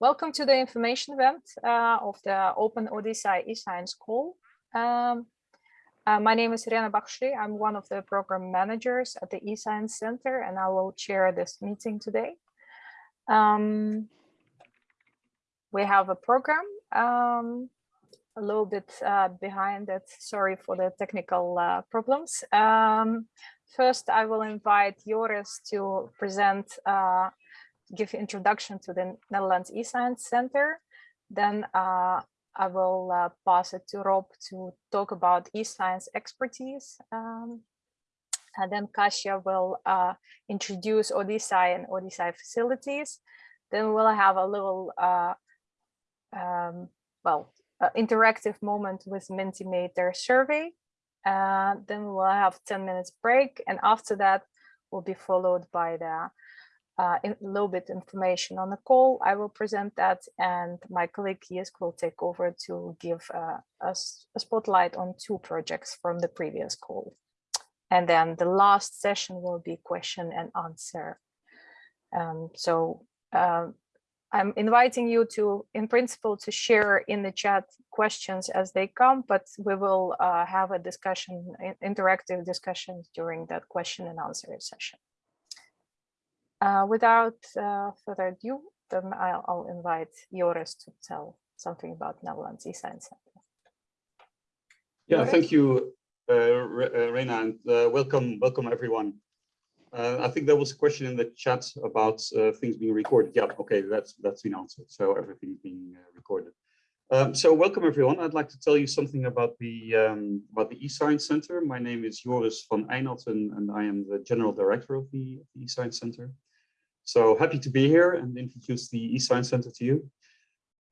Welcome to the information event uh, of the Open ODISSEI eScience call. Um, uh, my name is Irena Bakhshli. I'm one of the program managers at the eScience Center, and I will chair this meeting today. Um, we have a program um, a little bit uh, behind it. Sorry for the technical uh, problems. Um, first, I will invite Joris to present uh, give introduction to the Netherlands eScience Center. Then uh, I will uh, pass it to Rob to talk about eScience expertise. Um, and then Kasia will uh, introduce ODISSEI and ODISSEI facilities. Then we'll have a little, uh, um, well, interactive moment with Mentimeter survey. Uh, then we'll have 10 minutes break. And after that, will be followed by the uh, a little bit information on the call. I will present that and my colleague Jisk will take over to give uh, us a spotlight on two projects from the previous call. And then the last session will be question and answer. Um, so um, I'm inviting you to, in principle, to share in the chat questions as they come, but we will uh, have a discussion, interactive discussions during that question and answer session. Uh, without uh, further ado, then I'll, I'll, invite Joris to tell something about Netherlands eScience Center. Yeah, Joris? thank you, uh, uh Reina, and uh, welcome, welcome everyone. Uh, I think there was a question in the chat about things being recorded. Yeah, okay, that's that's been answered. So everything's being recorded. Um, so welcome everyone. I'd like to tell you something about the um, about the eScience Center. My name is Joris van Eijnatten, and I am the general director of the, the eScience Center. So happy to be here and introduce the eScience Center to you.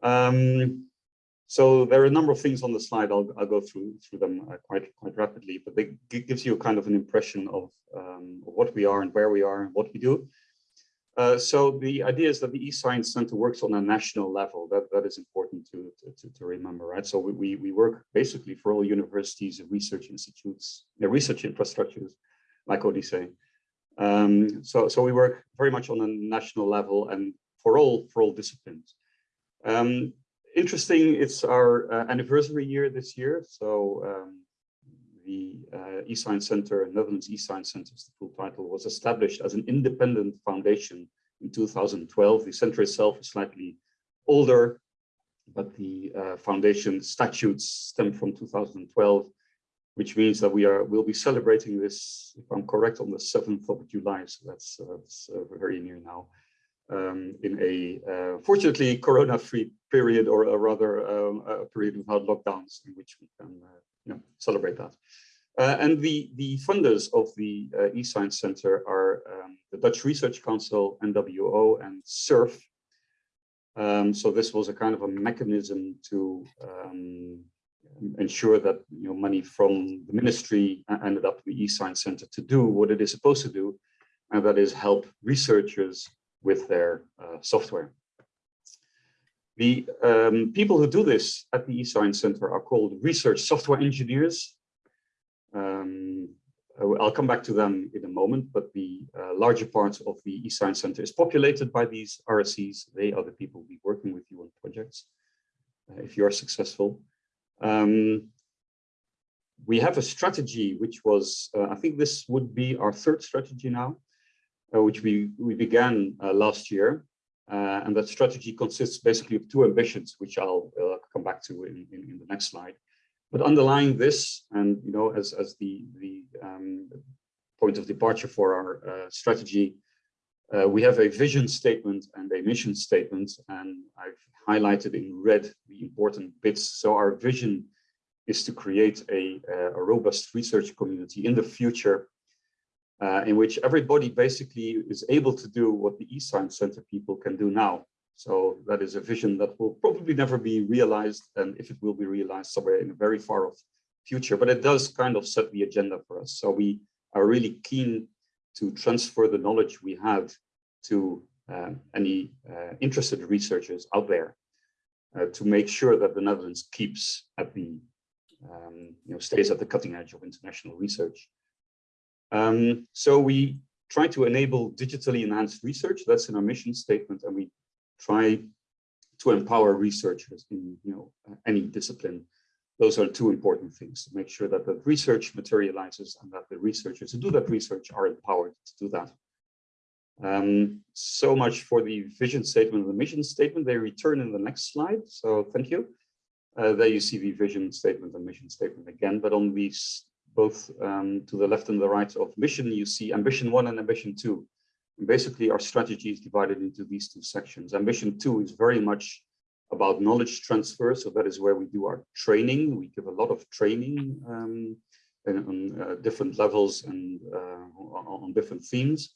Um, so there are a number of things on the slide. I'll, I'll go through through them uh, quite quite rapidly, but it gives you kind of an impression of, um, what we are and where we are and what we do. Uh, so the idea is that the eScience Center works on a national level. That that is important to to, to remember, right? So we we work basically for all universities and research institutes, uh, research infrastructures, like ODISSEI. Um, so, so we work very much on a national level and for all for all disciplines. Um, interesting, it's our uh, anniversary year this year. So um, the uh, eScience Center, Netherlands eScience Center, is the full title, was established as an independent foundation in 2012. The center itself is slightly older, but the uh, foundation statutes stem from 2012 which means that we are will be celebrating this, if I'm correct, on the 7th of July. So that's, uh, that's uh, very near now. Um, in a uh, fortunately corona-free period, or a rather um, a period without lockdowns, in which we can uh, you know celebrate that. Uh, and the the funders of the uh, eScience Center are um, the Dutch Research Council, NWO, and SURF. Um, so this was a kind of a mechanism to um, ensure that you know money from the ministry ended up in the eScience Center to do what it is supposed to do, and that is help researchers with their uh, software. The um, people who do this at the eScience Center are called research software engineers. Um, I'll come back to them in a moment, but the uh, larger part of the eScience Center is populated by these RSEs. They are the people who be working with you on projects uh, if you are successful. Um, we have a strategy which was, uh, I think this would be our third strategy now, uh, which we, we began uh, last year. Uh, and that strategy consists basically of two ambitions, which I'll uh, come back to in, in, in, the next slide. But underlying this, and you know, as, as the, the um, point of departure for our uh, we have a vision statement and a mission statement, and I've highlighted in red the important bits. So our vision is to create a, a robust research community in the future uh, in which everybody basically is able to do what the eScience Center people can do now. So that is a vision that will probably never be realized, and if it will be realized somewhere in a very far off future, but it does kind of set the agenda for us. So we are really keen to transfer the knowledge we have to um, any uh, interested researchers out there uh, to make sure that the Netherlands keeps at the, um, you know, stays at the cutting edge of international research. Um, so we try to enable digitally enhanced research. That's in our mission statement, and we try to empower researchers in you know any discipline. Those are two important things to make sure that the research materializes and that the researchers who do that research are empowered to do that. Um, so much for the vision statement and the mission statement. They return in the next slide. So thank you. Uh, there you see the vision statement and mission statement again, but on these both um, to the left and the right of mission, you see ambition one and ambition two. And basically, our strategy is divided into these two sections. Ambition two is very much about knowledge transfer. So that is where we do our training. We give a lot of training um, on uh, different levels and uh, on different themes.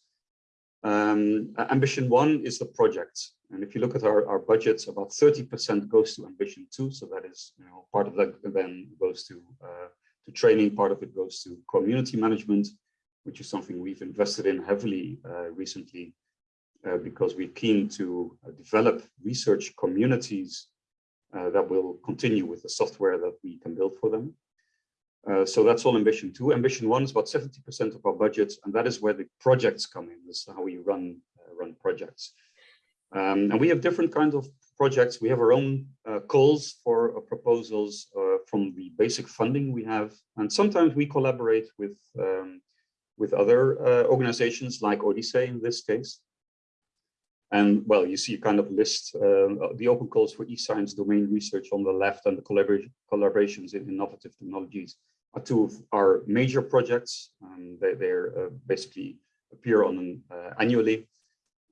Um, ambition one is the projects. And if you look at our, our budgets, about 30% goes to ambition two. So that is, you know, part of that then goes to, uh, to training, part of it goes to community management, which is something we've invested in heavily uh, recently uh, because we're keen to uh, develop research communities uh, that will continue with the software that we can build for them. Uh, so that's all ambition two. Ambition one is about 70% of our budget, and that is where the projects come in. This is how we run uh, run projects. Um, and we have different kinds of projects. We have our own uh, calls for uh, proposals uh, from the basic funding we have, and sometimes we collaborate with um, with other organizations like ODISSEI in this case. And well, you see a kind of list, uh, the open calls for e-science domain research on the left and the collaboration, collaborations in innovative technologies are two of our major projects. Um, they uh, basically appear on an, uh, annually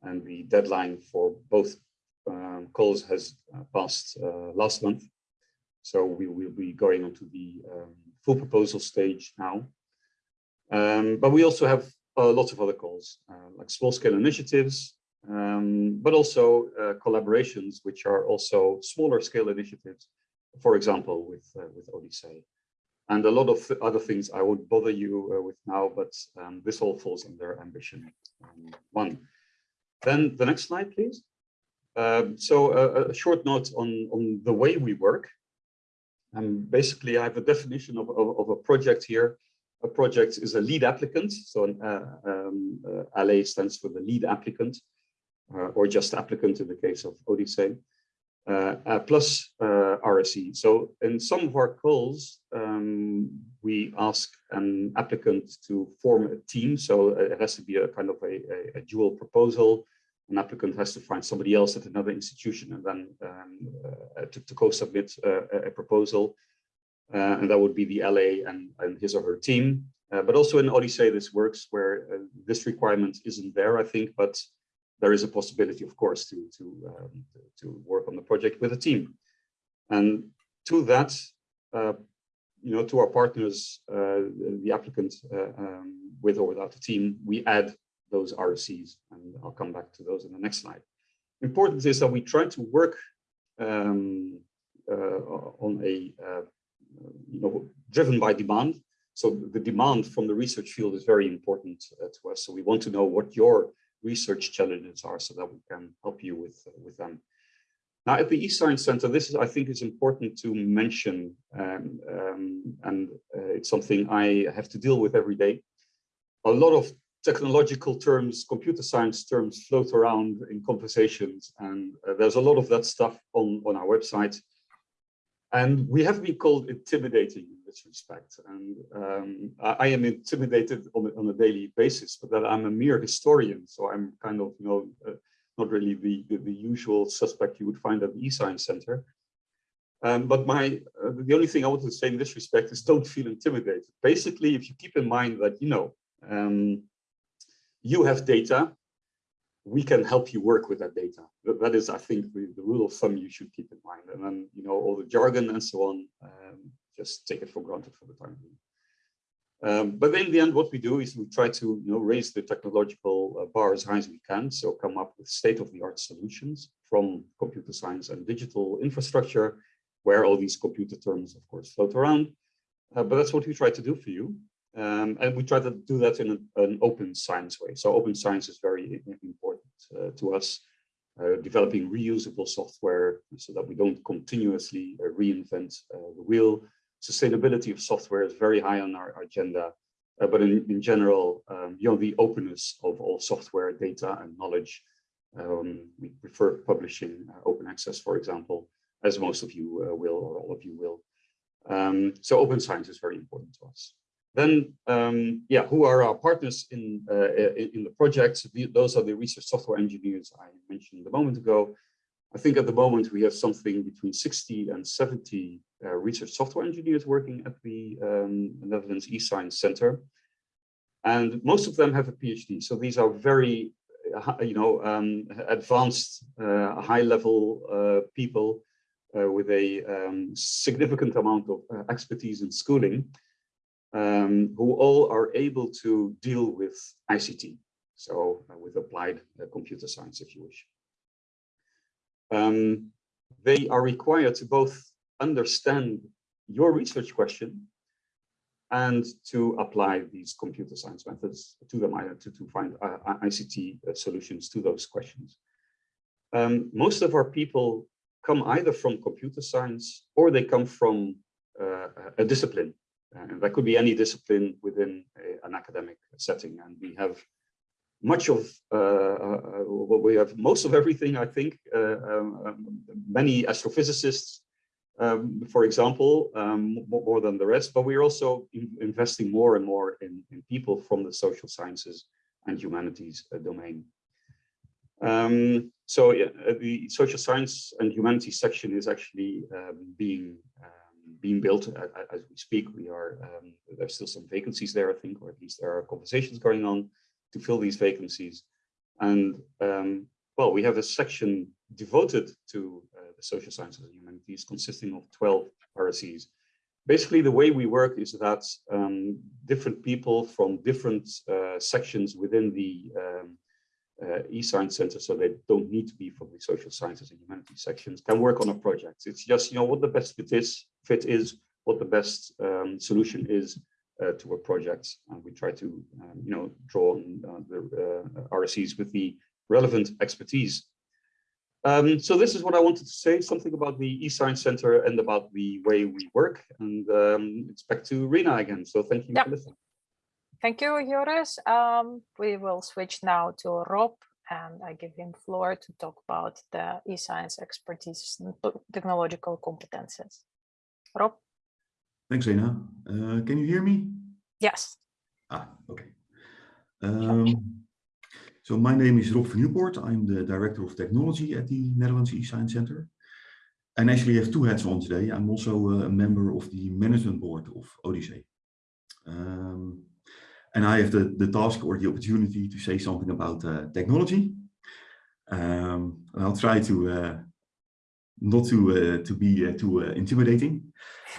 and the deadline for both um, calls has uh, passed uh, last month. So we will be going on to the um, full proposal stage now. Um, but we also have lots of other calls, like small scale initiatives, um, but also uh, collaborations, which are also smaller scale initiatives, for example, with, uh, with ODISSEI. And a lot of other things I won't bother you uh, with now, but um, this all falls under ambition um, one. Then the next slide, please. Um, so a, a, short note on, on the way we work. And basically, I have a definition of, of, of a project here. A project is a lead applicant. So an uh, um, uh, LA stands for the lead applicant uh, or just applicant in the case of ODISSEI, uh, uh, plus RSE. So in some of our calls, um, we ask an applicant to form a team. So it has to be a kind of a, a, a dual proposal an applicant has to find somebody else at another institution and then um, uh, to, to co-submit uh, a proposal. Uh, and that would be the LA and, and his or her team. but also in ODISSEI, this works where this requirement isn't there, I think, but there is a possibility, of course, to, to, um, to work on the project with a team. And to that, uh, you know, to our partners, uh, the applicant uh, um, with or without a team, we add those RSEs, and I'll come back to those in the next slide. Important is that we try to work um, uh, on a, uh, you know, driven by demand. So the demand from the research field is very important uh, to us. So we want to know what your research challenges are so that we can help you with, uh, with them. Now at the eScience Center, this is, I think is important to mention, um, um, and uh, it's something I have to deal with every day. A lot of technological terms, computer science terms float around in conversations, and uh, there's a lot of that stuff on, on our website. And we have been called intimidating in this respect. And um, I, I, am intimidated on, on, a daily basis, but that I'm a mere historian. So I'm kind of, you know, uh, not really the, the, the, usual suspect you would find at the eScience Center. Um, but my uh, the only thing I want to say in this respect is don't feel intimidated. Basically, if you keep in mind that, you know, um, you have data, we can help you work with that data. That is, I think, the, the, rule of thumb you should keep in mind. And then, you know, all the jargon and so on, um, just take it for granted for the time being. Um, but in the end, what we do is we try to, you know, raise the technological uh, bar as high as we can. So come up with state-of-the-art solutions from computer science and digital infrastructure, where all these computer terms, of course, float around. Uh, but that's what we try to do for you. Um, and we try to do that in an, an, open science way. So open science is very important uh, to us, uh, developing reusable software so that we don't continuously uh, reinvent uh, the wheel. Sustainability of software is very high on our agenda, uh, but in, in general, um, you know, the openness of all software data and knowledge Um, we prefer publishing uh, open access, for example, as most of you uh, will or all of you will. Um, so open science is very important to us. Then, um, yeah, who are our partners in, uh, in, the project? Those are the research software engineers I mentioned a moment ago. I think at the moment we have something between 60 and 70 uh, research software engineers working at the um, Netherlands eScience Center. And most of them have a PhD. So these are very, uh, you know, um, advanced, uh, high level uh, people uh, with a um, significant amount of expertise in schooling um, who all are able to deal with ICT. So with applied computer science, if you wish um, they are required to both understand your research question and to apply these computer science methods to them to, to find uh, ICT uh, solutions to those questions. Um, most of our people come either from computer science or they come from uh, a discipline. And that could be any discipline within a, an academic setting. And we have much of uh, uh, what we have most of everything i think uh, um, um, many astrophysicists um, for example um, more than the rest but we're also in investing more and more in, in, people from the social sciences and humanities uh, domain um, so yeah, the social science and humanities section is actually um, being being built as we speak we are there's still some vacancies there i think or at least there are conversations going on to fill these vacancies. And um, well, we have a section devoted to uh, social sciences and humanities consisting of 12 RSEs. Basically, the way we work is that um, different people from different uh, sections within the um, uh, eScience Center, so they don't need to be from the social sciences and humanities sections, can work on a project. It's just, you know, what the best fit is, fit is what the best um, solution is uh, to a project. And we try to, um, you know, draw on uh, the uh, RSEs with the relevant expertise. Um, so this is what I wanted to say, something about the eScience Center and about the way we work. And um, it's back to Rena again. So thank you yep. for listening. Thank you, Joris. Um, we will switch now to Rob and I give him floor to talk about the eScience expertise and technological competences. Rob? Thanks, Rena. Uh, can you hear me? Yes. Ah, okay. Um, so my name is Rob van Nieuwpoort. I'm the Director of Technology at the Netherlands eScience Center. And actually I have two hats on today. I'm also a member of the management board of ODISSEI. Um, and I have the, the task or the opportunity to say something about uh, technology. Um, and I'll try to uh, not to uh, to be uh, too uh, intimidating.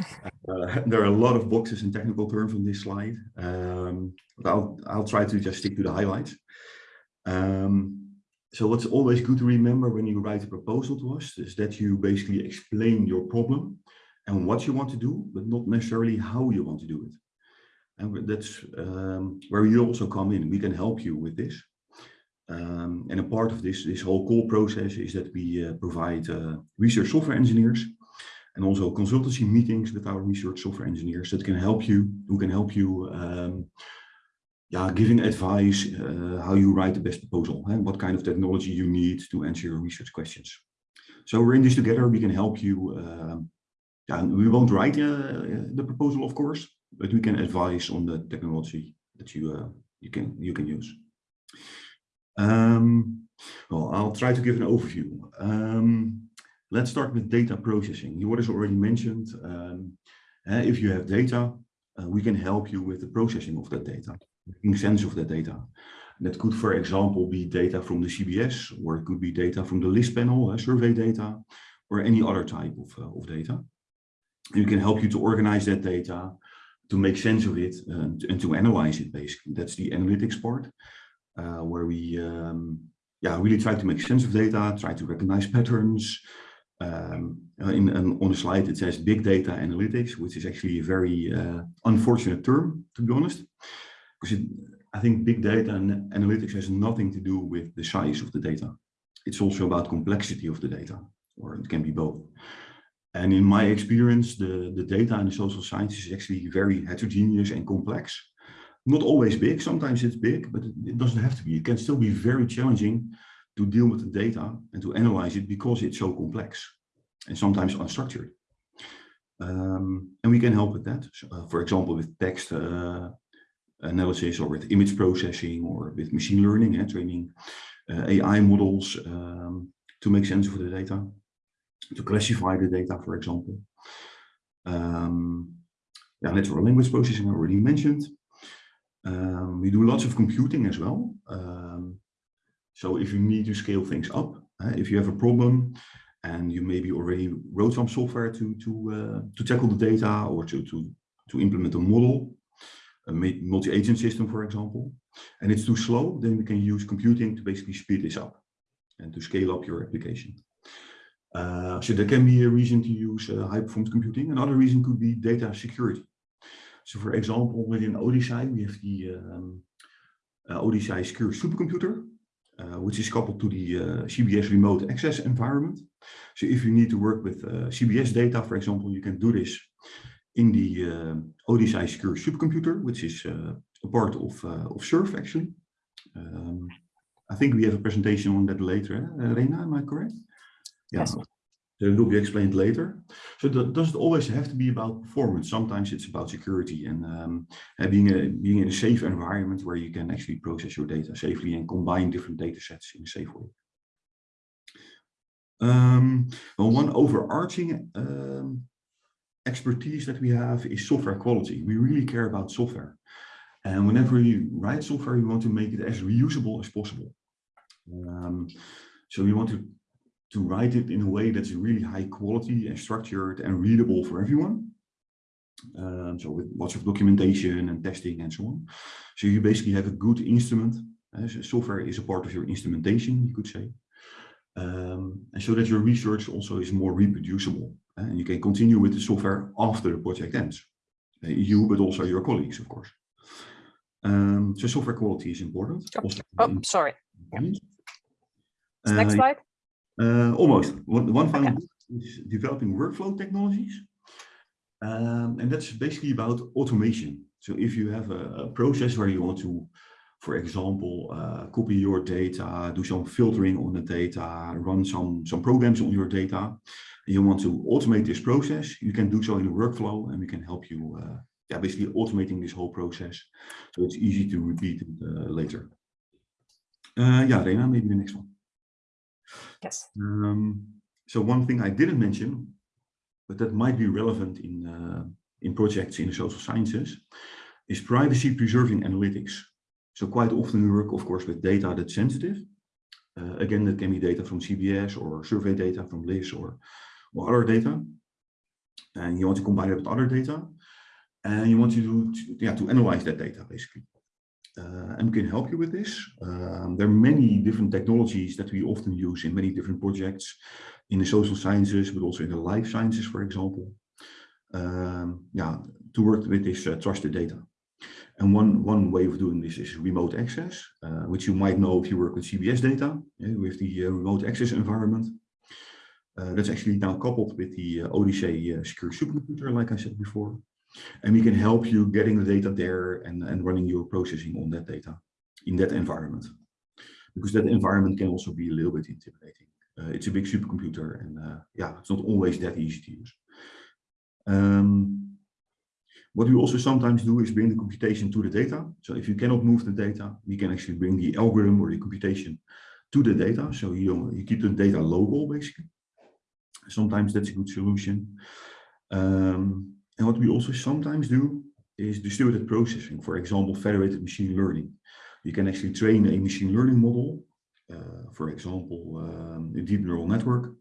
there are a lot of boxes and technical terms on this slide, um, but I'll I'll try to just stick to the highlights. Um, so what's always good to remember when you write a proposal to us is that you basically explain your problem and what you want to do, but not necessarily how you want to do it. And that's um, where you also come in. We can help you with this. Um, and a part of this, this whole call process is that we uh, provide uh, research software engineers and also consultancy meetings with our research software engineers that can help you, who can help you um, yeah, giving advice uh, how you write the best proposal and what kind of technology you need to answer your research questions. So we're in this together, we can help you. Um, yeah, we won't write uh, the proposal, of course, but we can advise on the technology that you, uh, you, can, you can use. Um, well, I'll try to give an overview. Um, let's start with data processing. You has already mentioned, um, uh, if you have data, uh, we can help you with the processing of that data, making sense of that data. And that could, for example, be data from the CBS, or it could be data from the LISS panel, uh, survey data, or any other type of, uh, of data. And we can help you to organize that data, to make sense of it, and, and to analyze it, basically. That's the analytics part. Uh, where we um, yeah, really try to make sense of data, try to recognize patterns. Um, in, in, on the slide, it says big data analytics, which is actually a very uh, unfortunate term, to be honest, because it, I think big data and analytics has nothing to do with the size of the data. It's also about complexity of the data, or it can be both. And in my experience, the, the data in the social sciences is actually very heterogeneous and complex not always big. Sometimes it's big, but it doesn't have to be. It can still be very challenging to deal with the data and to analyze it because it's so complex and sometimes unstructured. Um, and we can help with that. So, uh, for example, with text uh, analysis or with image processing or with machine learning, eh, training uh, AI models um, to make sense of the data, to classify the data, for example. Um, yeah, natural language processing I already mentioned. Um, we do lots of computing as well. Um, so if you need to scale things up, uh, if you have a problem and you maybe already wrote some software to to uh, to tackle the data or to to to implement a model, a multi-agent system, for example, and it's too slow, then we can use computing to basically speed this up and to scale up your application. Uh, so there can be a reason to use uh, high performance computing. Another reason could be data security. So for example, within ODISSEI, we have the um, uh, Secure Supercomputer, uh, which is coupled to the uh, CBS remote access environment. So if you need to work with uh, CBS data, for example, you can do this in the uh, ODISSEI Secure Supercomputer, which is uh, a part of, uh, of SURF actually. Um, I think we have a presentation on that later, eh? Rena, am I correct? Yeah. Yes. It will be explained later. So that doesn't always have to be about performance. Sometimes it's about security and um, being, a, being in a safe environment where you can actually process your data safely and combine different data sets in a safe way. Um, well, one overarching um, expertise that we have is software quality. We really care about software. And whenever you write software, you want to make it as reusable as possible. Um, so we want to, to write it in a way that's really high quality and structured and readable for everyone. Um, so with lots of documentation and testing and so on. So you basically have a good instrument. Uh, so software is a part of your instrumentation, you could say. Um, and so that your research also is more reproducible. And you can continue with the software after the project ends. You, but also your colleagues, of course. Um, so software quality is important. Oh, also Oh, in- sorry. Uh, Next slide. uh, almost. One, one final Okay. is developing workflow technologies. Um, and that's basically about automation. So if you have a, a process where you want to, for example, uh, copy your data, do some filtering on the data, run some, some programs on your data, and you want to automate this process, you can do so in a workflow and we can help you, uh, yeah, basically automating this whole process. So it's easy to repeat it uh, later. Uh, yeah, Rena, maybe the next one. Yes. Um, so one thing I didn't mention, but that might be relevant in, uh, in projects in the social sciences, is privacy preserving analytics. So quite often we work, of course, with data that's sensitive. Uh, again, that can be data from CBS or survey data from LISS or, or other data. And you want to combine it with other data. And you want to do, to, yeah, to analyze that data, basically. Uh, and we can help you with this. Um, there are many different technologies that we often use in many different projects in the social sciences, but also in the life sciences, for example. Um, yeah, to work with this uh, trusted data. And one, one way of doing this is remote access, uh, which you might know if you work with CBS data, yeah, with the uh, remote access environment. Uh, that's actually now coupled with the uh, ODISSEI uh, secure supercomputer, like I said before. And we can help you getting the data there and, and running your processing on that data in that environment. Because that environment can also be a little bit intimidating. Uh, it's a big supercomputer and uh, yeah, it's not always that easy to use. Um, what we also sometimes do is bring the computation to the data. So if you cannot move the data, we can actually bring the algorithm or the computation to the data. So you, you keep the data local, basically. Sometimes that's a good solution. Um, and what we also sometimes do is distributed processing, for example, federated machine learning. You can actually train a machine learning model, uh, for example, um, a deep neural network,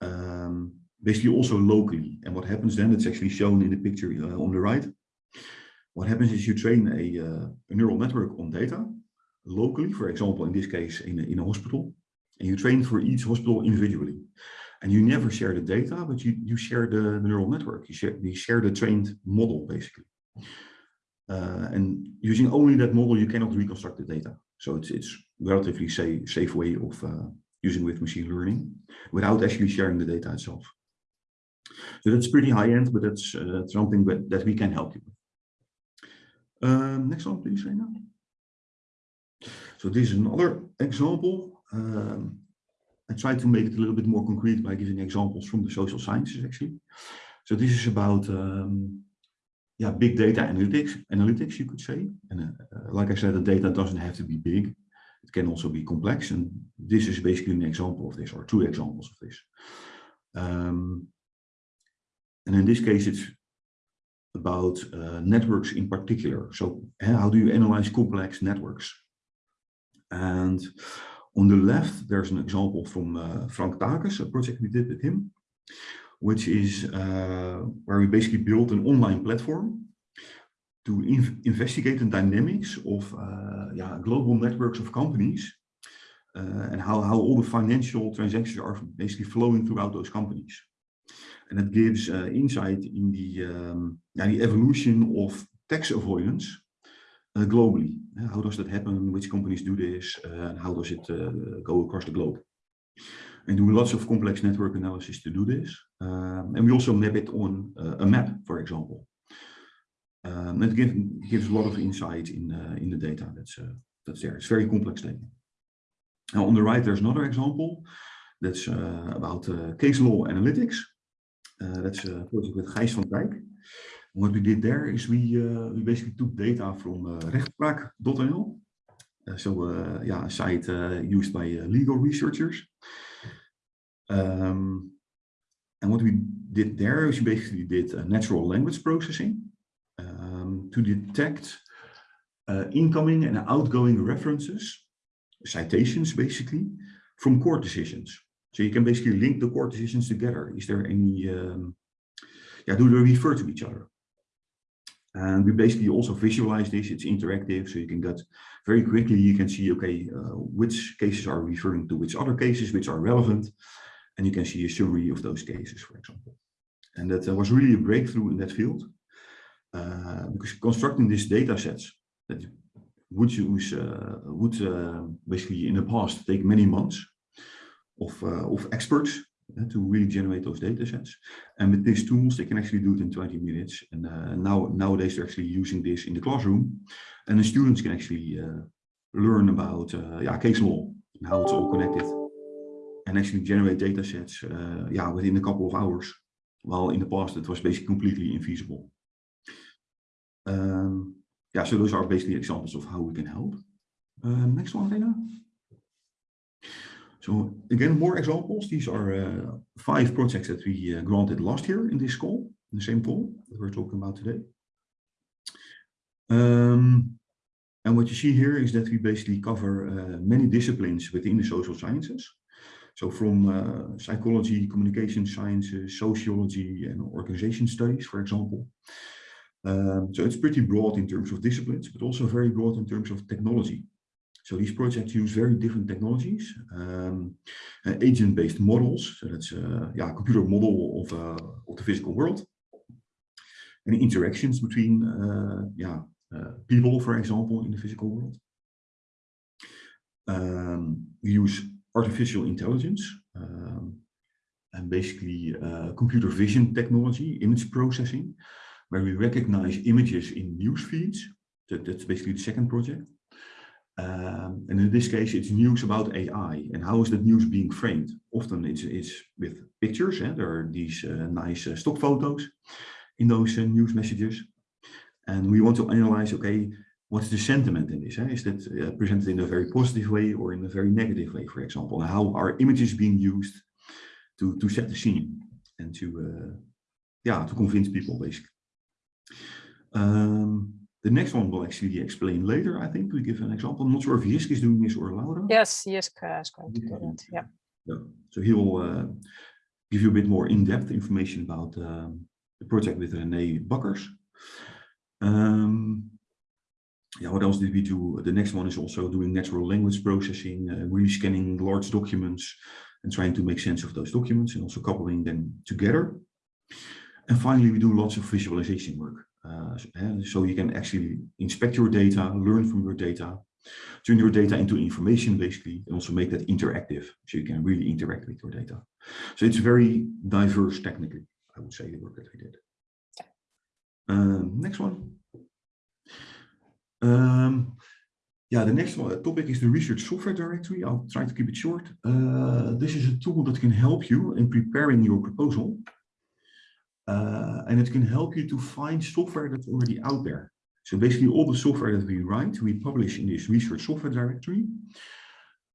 um, basically also locally. And what happens then, it's actually shown in the picture uh, on the right. What happens is you train a, uh, a neural network on data locally, for example, in this case, in a, in a hospital, and you train for each hospital individually. And you never share the data, but you, you share the, the neural network. You share, you share the trained model, basically. Uh, and using only that model, you cannot reconstruct the data. So it's, it's relatively safe, safe way of uh, using with machine learning without actually sharing the data itself. So that's pretty high end, but that's uh, something that, we can help you with. Um, next one, please, Reina. So this is another example. um, I try to make it a little bit more concrete by giving examples from the social sciences actually. So this is about um, yeah, big data analytics, analytics you could say. And uh, like I said, the data doesn't have to be big. It can also be complex. And this is basically an example of this or two examples of this. Um, and in this case, it's about uh, networks in particular. So how do you analyze complex networks? And on the left, there's an example from uh, Frank Takes, a project we did with him, which is uh, where we basically built an online platform to in investigate the dynamics of uh, yeah, global networks of companies uh, and how, how all the financial transactions are basically flowing throughout those companies. And it gives uh, insight in the, um, yeah, the evolution of tax avoidance uh, globally. Uh, how does that happen? Which companies do this? Uh, and how does it uh, go across the globe? And do lots of complex network analysis to do this. Um, and we also map it on uh, a map, for example. Um, it give, gives a lot of insight in, uh, in the data that's, that's there. It's very complex data. Now on the right, there's another example that's about case law analytics. That's a project with Gijs van Dijk. What we did there is we, uh, we basically took data from uh, rechtspraak.nl. So uh, yeah, a site used by legal researchers. Um, and what we did there is we basically did natural language processing um, to detect uh, incoming and outgoing references, citations basically, from court decisions. So you can basically link the court decisions together. Is there any, um, yeah, do they refer to each other? And we basically also visualize this, it's interactive, so you can get very quickly, you can see, okay, uh, which cases are referring to which other cases, which are relevant, and you can see a summary of those cases, for example. And that uh, was really a breakthrough in that field, uh, because constructing these data sets that would use, uh, would uh, basically in the past take many months, of, uh, of experts uh, to really generate those data sets. And with these tools, they can actually do it in 20 minutes. And uh, now nowadays, they're actually using this in the classroom. And the students can actually learn about yeah, case law and how it's all connected. And actually generate data sets yeah, within a couple of hours. While in the past, it was basically completely infeasible. Um, yeah, so those are basically examples of how we can help. Um, next one, Lena. So again, more examples. These are uh, five projects that we uh, granted last year in this call, in the same call that we're talking about today. Um, and what you see here is that we basically cover uh, many disciplines within the social sciences. So from uh, psychology, communication sciences, sociology, and organization studies, for example. Um, so it's pretty broad in terms of disciplines, but also very broad in terms of technology. So these projects use very different technologies, um, uh, agent-based models. So that's uh, yeah, a computer model of, uh, of the physical world. And interactions between uh, yeah, uh, people, for example, in the physical world. Um, we use artificial intelligence um, and basically uh, computer vision technology, image processing, where we recognize images in news feeds. That, that's basically the second project. Um, and in this case, it's news about AI and how is that news being framed? Often it's, it's with pictures, eh? there are these uh, nice uh, stock photos in those uh, news messages. And we want to analyze, okay, what's the sentiment in this? Eh? Is that uh, presented in a very positive way or in a very negative way, for example? How are images being used to, to set the scene and to, uh, yeah, to convince people, basically. Um, the next one will actually explain later, I think, We give an example. I'm not sure if Jisk is doing this or Laura. Yes, Jisk uh, is going to do that. Yeah. yeah. So he will uh, give you a bit more in-depth information about um, the project with René Bakkers. Um, yeah, what else did we do? The next one is also doing natural language processing, uh, really scanning large documents and trying to make sense of those documents and also coupling them together. And finally, we do lots of visualization work. Uh, so you can actually inspect your data, learn from your data, turn your data into information basically, and also make that interactive. So you can really interact with your data. So it's very diverse technically, I would say, the work that we did. Um, next one. Um, Yeah, the next one, topic is the Research Software Directory. I'll try to keep it short. Uh, this is a tool that can help you in preparing your proposal. Uh, and it can help you to find software that's already out there. So basically all the software that we write, we publish in this Research Software Directory.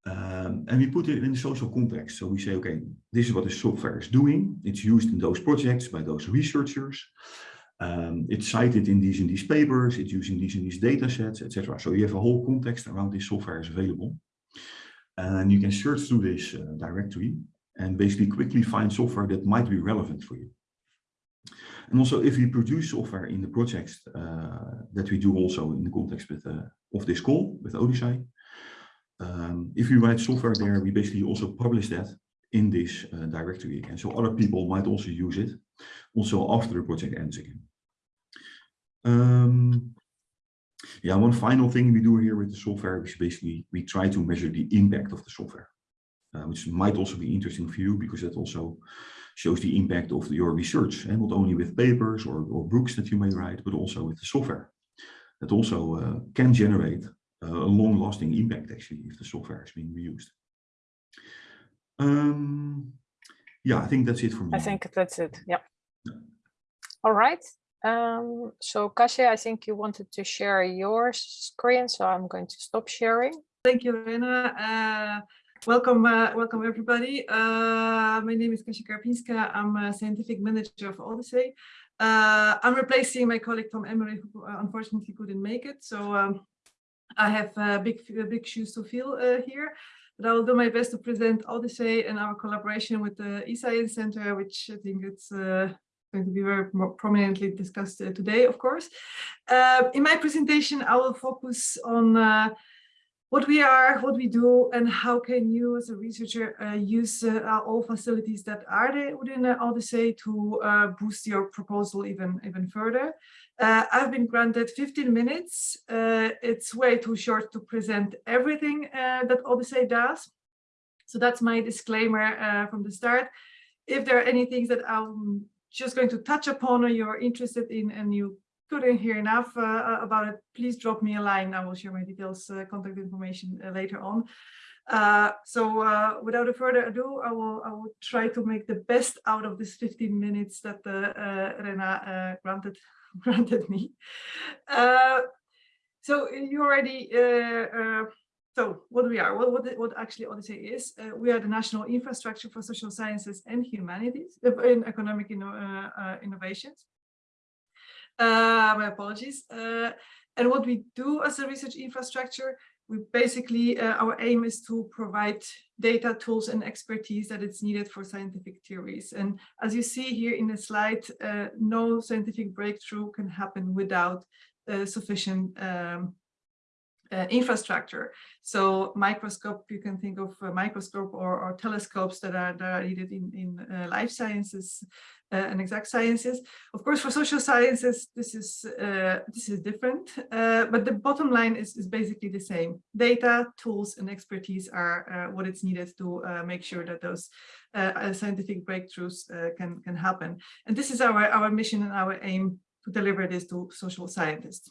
Um, and we put it in a social context. So we say, okay, this is what the software is doing. It's used in those projects by those researchers. Um, it's cited in these and these papers, it's using these and these data sets, etc. So you have a whole context around this software is available. And you can search through this uh, directory and basically quickly find software that might be relevant for you. And also if we produce software in the projects uh, that we do also in the context with, uh, of this call with ODISSEI, um, if we write software there, we basically also publish that in this uh, directory again. So other people might also use it also after the project ends again. Um, yeah, one final thing we do here with the software is basically we try to measure the impact of the software, uh, which might also be interesting for you because that also shows the impact of your research, and not only with papers or, or books that you may write, but also with the software. That also uh, can generate uh, a long-lasting impact actually if the software is being reused. Um, yeah, I think that's it for me. I think that's it. Yeah. All right. Um, so Kasia, I think you wanted to share your screen, so I'm going to stop sharing. Thank you, Rena. Uh, welcome, uh, welcome everybody. Uh, my name is Kasia Karpinska. I'm a scientific manager of ODISSEI. Uh, I'm replacing my colleague Tom Emery, who uh, unfortunately couldn't make it. So um, I have uh, big, big shoes to fill uh, here. But I will do my best to present ODISSEI and our collaboration with the eScience Center, which I think it's uh, going to be very prominently discussed uh, today, of course. Uh, in my presentation, I will focus on uh, what we are, what we do, and how can you as a researcher uh, use uh, all facilities that are there within uh, ODISSEI to uh, boost your proposal even, even further. Uh, I've been granted 15 minutes. Uh, it's way too short to present everything that ODISSEI does. So that's my disclaimer from the start. If there are any things that I'm just going to touch upon or you're interested in and you couldn't hear enough uh, about it, please drop me a line. I will share my details, uh, contact information uh, later on. Uh, so uh, without a further ado, I will I will try to make the best out of this 15 minutes that uh, Rena granted granted me. so you already so what we are, what, what, what actually ODISSEI is, uh, we are the national infrastructure for social sciences and humanities in economic inno uh, innovations. Uh, my apologies. Uh, and what we do as a research infrastructure, we basically, uh, our aim is to provide data tools and expertise that is needed for scientific theories. And as you see here in the slide, uh, no scientific breakthrough can happen without uh, sufficient um, uh, infrastructure. So microscope, you can think of a microscope or, or telescopes that are, that are needed in, in uh, life sciences uh, and exact sciences. Of course, for social sciences, this is uh, this is different, uh, but the bottom line is, is basically the same. Data, tools, and expertise are uh, what it's needed to make sure that those scientific breakthroughs can, can happen. And this is our, our mission and our aim to deliver this to social scientists.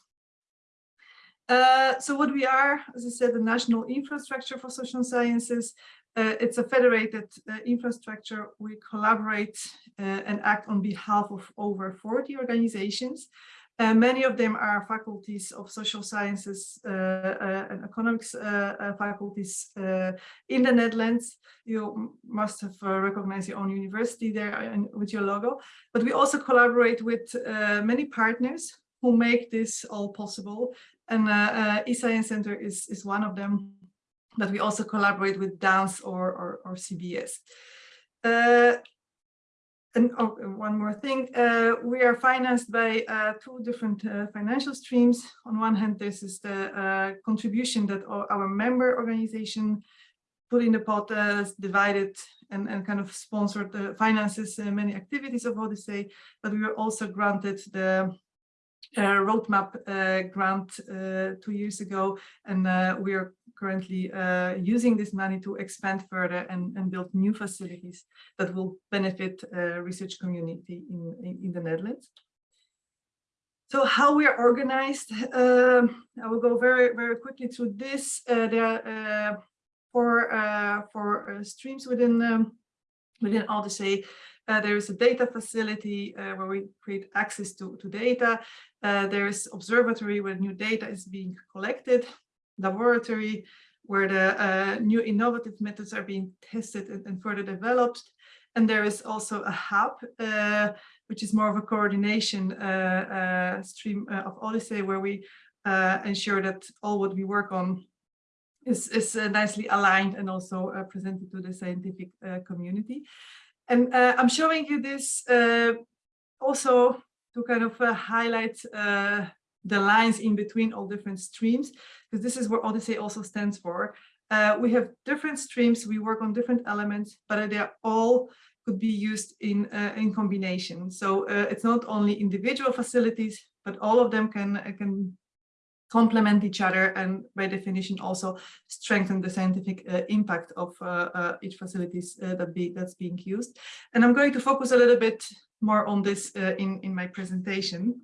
Uh, so what we are, as I said, the national infrastructure for social sciences. Uh, it's a federated uh, infrastructure. We collaborate uh, and act on behalf of over 40 organizations. Uh, many of them are faculties of social sciences and economics faculties in the Netherlands. You must have recognized your own university there with your logo. But we also collaborate with many partners who make this all possible. And uh, uh, eScience Center is, is one of them, but we also collaborate with DANS or, or, or CBS. Uh, and oh, one more thing, uh, we are financed by uh, two different uh, financial streams. On one hand, this is the uh, contribution that our member organization put in the pot, divided and, and kind of sponsored the finances many activities of ODISSEI, but we were also granted the uh, roadmap uh, grant uh, two years ago, and uh, we are currently uh, using this money to expand further and, and build new facilities that will benefit uh, research community in, in, in, the Netherlands. So how we are organized, um, I will go very, very quickly through this. There are four, four streams within, um, within ODISSEI. Uh, there is a data facility uh, where we create access to, to data. Uh, there is observatory where new data is being collected, laboratory where the uh, new innovative methods are being tested and, and, further developed. And there is also a hub, uh, which is more of a coordination stream of ODISSEI where we ensure that all what we work on is, is nicely aligned and also presented to the scientific community. And uh, I'm showing you this uh, also to kind of uh, highlight uh, the lines in between all different streams, because this is what ODISSEI also stands for. Uh, we have different streams, we work on different elements, but they all could be used in, uh, in combination. So it's not only individual facilities, but all of them can, can complement each other and by definition also strengthen the scientific uh, impact of uh, uh, each facilities uh, that be that's being used. And I'm going to focus a little bit more on this uh, in, in my presentation.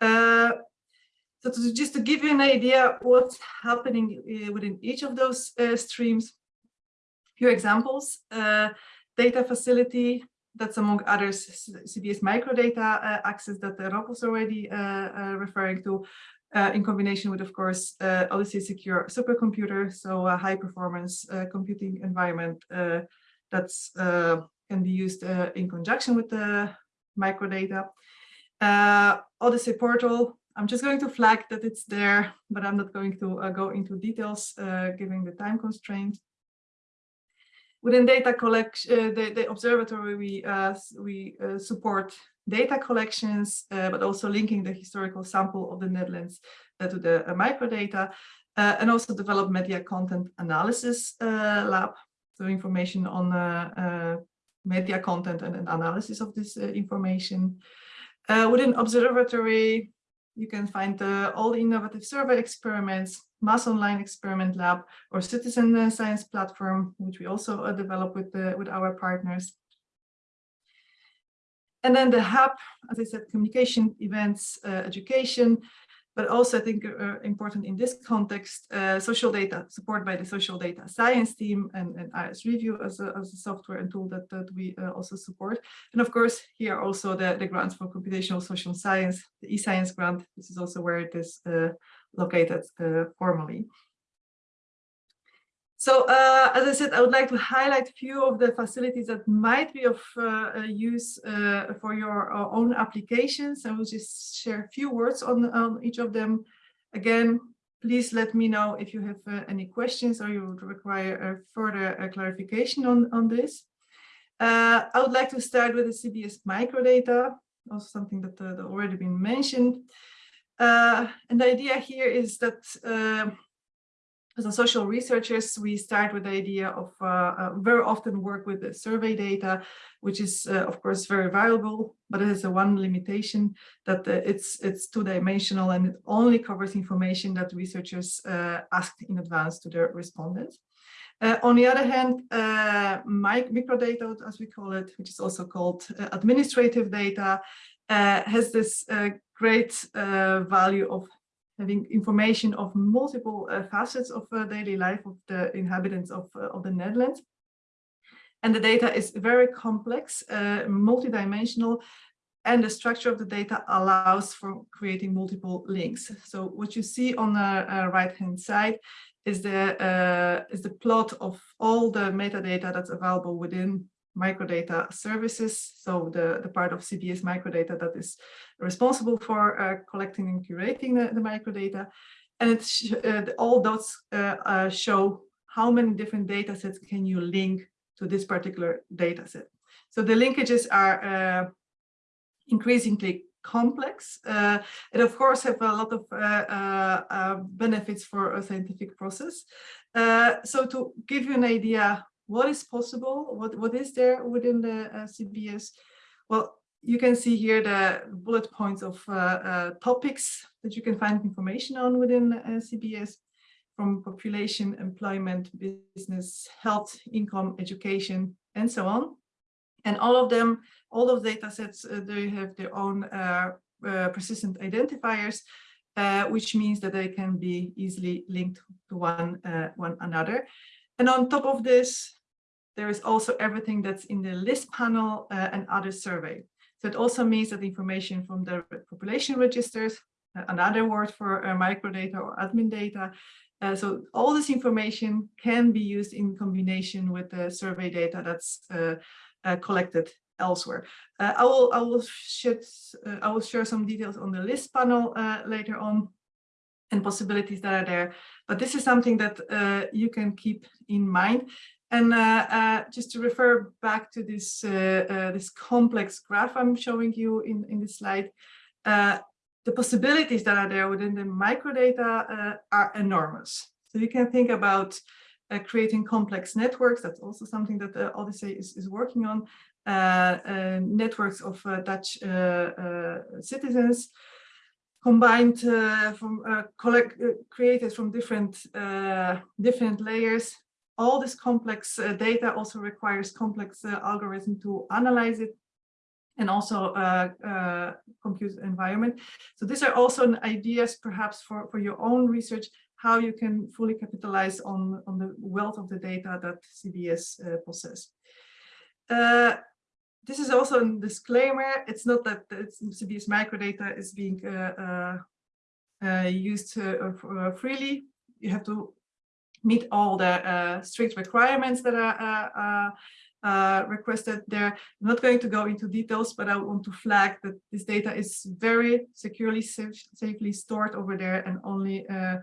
Uh, so to, just to give you an idea what's happening within each of those streams, few examples, data facility, that's among others CBS microdata access that Rob was already referring to, uh, in combination with, of course, uh, ODISSEI Secure supercomputer, so a high performance uh, computing environment uh, that's uh, can be used uh, in conjunction with the microdata. ODISSEI portal, I'm just going to flag that it's there, but I'm not going to go into details given the time constraint. Within data collection, the, the observatory, we, we support data collections, uh, but also linking the historical sample of the Netherlands uh, to the uh, microdata, uh, and also develop media content analysis uh, lab, so information on uh, media content and, and, analysis of this information. within observatory, you can find all the innovative survey experiments, mass online experiment lab, or citizen science platform, which we also develop with, with our partners. And then the hub, as I said, communication, events, uh, education, but also I think uh, important in this context, uh, social data, support by the social data science team and, and ASReview as a, as a software and tool that, that we uh, also support. And of course, here also the, the grants for computational social science, the eScience grant, this is also where it is uh, located uh, formally. So uh, as I said, I would like to highlight a few of the facilities that might be of uh, uh use uh, for your uh, own applications. I will just share a few words on, on each of them. Again, please let me know if you have uh, any questions or you would require further clarification on, on this. I would like to start with the CBS microdata, also something that, that already been mentioned. and the idea here is that as a social researchers, we start with the idea of uh, uh, very often work with the survey data, which is uh, of course very valuable, but it has a one limitation that uh, it's it's two-dimensional and it only covers information that researchers uh, asked in advance to their respondents. Uh, on the other hand, microdata, as we call it, which is also called administrative data, has this great value of having information of multiple uh, facets of uh, daily life of the inhabitants of, uh, of the Netherlands. And the data is very complex, multidimensional, and the structure of the data allows for creating multiple links. So what you see on the right-hand side is the uh, is the plot of all the metadata that's available within microdata services. So the, the part of CBS microdata that is responsible for uh, collecting and curating the, the microdata. And it's uh, all dots uh, uh, show how many different data sets can you link to this particular data set. So the linkages are uh, increasingly complex uh, and of course have a lot of benefits for a scientific process. so to give you an idea what is possible, what, what is there within the uh, CBS? Well, you can see here the bullet points of uh, uh, topics that you can find information on within uh, CBS from population, employment, business, health, income, education, and so on. And all of them, all of data sets, uh, they have their own uh, persistent identifiers, which means that they can be easily linked to one, one another. And on top of this, there is also everything that's in the LISS panel uh, and other survey. So it also means that information from the population registers, uh, another word for uh, microdata or admin data. Uh, so all this information can be used in combination with the survey data that's uh, uh, collected elsewhere. I will I will I will share some details on the LISS panel later on and possibilities that are there. But this is something that you can keep in mind and uh, uh, just to refer back to this uh, uh this complex graph I'm showing you in, in this slide, uh, the possibilities that are there within the microdata uh, are enormous. So you can think about creating complex networks. That's also something that uh, ODISSEI is, is working on. networks of Dutch citizens combined from collect created from different different layers all this complex uh, data also requires complex uh, algorithm to analyze it and also uh, uh, compute environment. So these are also ideas perhaps for, for your own research, how you can fully capitalize on, on the wealth of the data that CBS uh, possess. Uh, this is also a disclaimer. It's not that it's, CBS microdata is being used freely. You have to meet all the uh, strict requirements that are uh, uh, uh, requested there. I'm not going to go into details, but I want to flag that this data is very securely, safe, safely stored over there and only uh,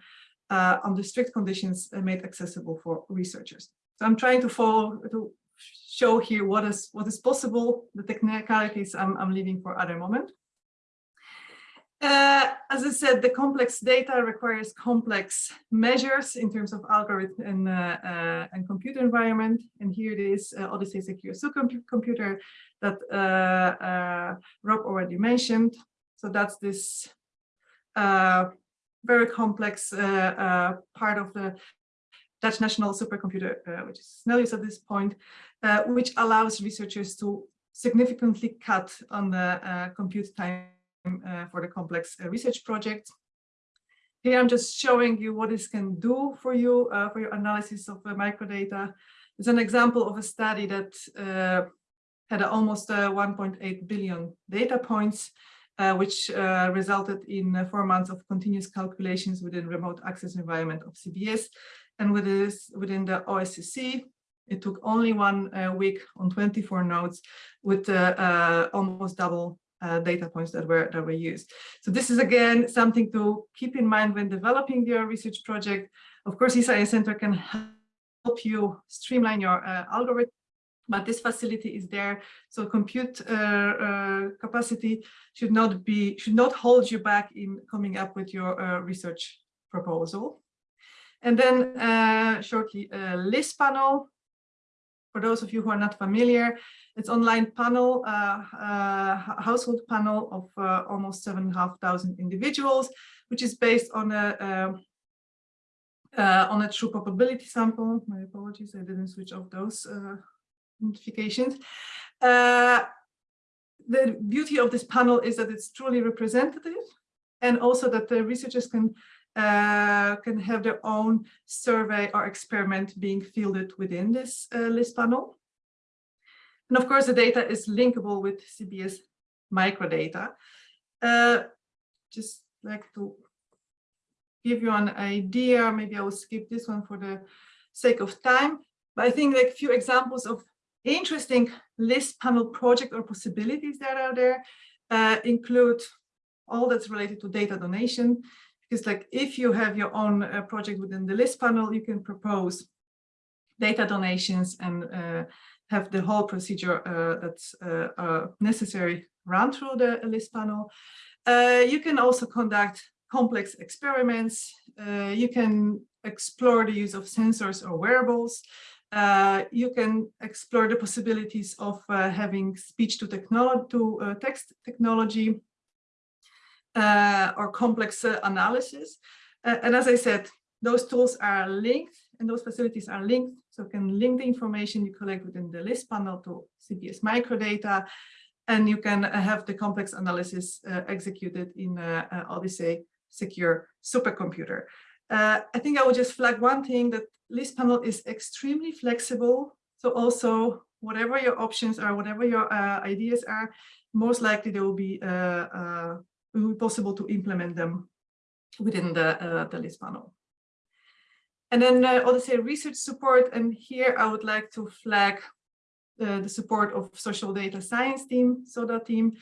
uh, under strict conditions made accessible for researchers. So I'm trying to follow to show here what is what is possible. The technicalities I'm, I'm leaving for other moment. Uh, as I said, the complex data requires complex measures in terms of algorithm and, uh, uh, and computer environment. And here it is uh, ODISSEI Secure Supercomputer that uh, uh, Rob already mentioned. So that's this very complex part of the Dutch national supercomputer, which is Snellius at this point, which allows researchers to significantly cut on the compute time for the complex uh, research project. Here I'm just showing you what this can do for you, uh, for your analysis of microdata. It's an example of a study that had almost 1.8 billion data points, uh, which uh, resulted in uh, four months of continuous calculations within remote access environment of CBS. And with this, within the OSSC, it took only one week on 24 nodes with almost double uh, data points that were that were used. So this is again something to keep in mind when developing your research project. Of course, eScience Center can help you streamline your uh, algorithm, but this facility is there. So compute uh, uh capacity should not be should not hold you back in coming up with your uh, research proposal. And then uh, shortly, LISS panel. For those of you who are not familiar, it's online panel, uh, uh, household panel of uh, almost seven and a half thousand individuals, which is based on a um, uh, on a true probability sample. My apologies, I didn't switch off those uh, notifications. Uh, the beauty of this panel is that it's truly representative and also that the researchers can can have their own survey or experiment being fielded within this LISS panel. And of course, the data is linkable with CBS microdata. Uh, just like to give you an idea, maybe I will skip this one for the sake of time, but I think like a few examples of interesting LISS panel project or possibilities that are there uh, include all that's related to data donation. Because like if you have your own uh, project within the LISS panel, you can propose data donations and uh, have the whole procedure uh, that's uh, uh, necessary run through the LISS panel. you can also conduct complex experiments. you can explore the use of sensors or wearables. Uh, you can explore the possibilities of uh, having speech to technology to uh, text technology or complex analysis. and as I said, those tools are linked and those facilities are linked. So you can link the information you collect within the LISS panel to CBS microdata. and you can uh, have the complex analysis uh, executed in a ODISSEI secure supercomputer. Uh, I think I will just flag one thing that LISS panel is extremely flexible. So also whatever your options are, whatever your uh, ideas are, most likely they will be, uh, uh, be possible to implement them within the, uh, the LISS panel. And then uh, research support, and here I would like to flag uh, the support of social data science team, SODA team,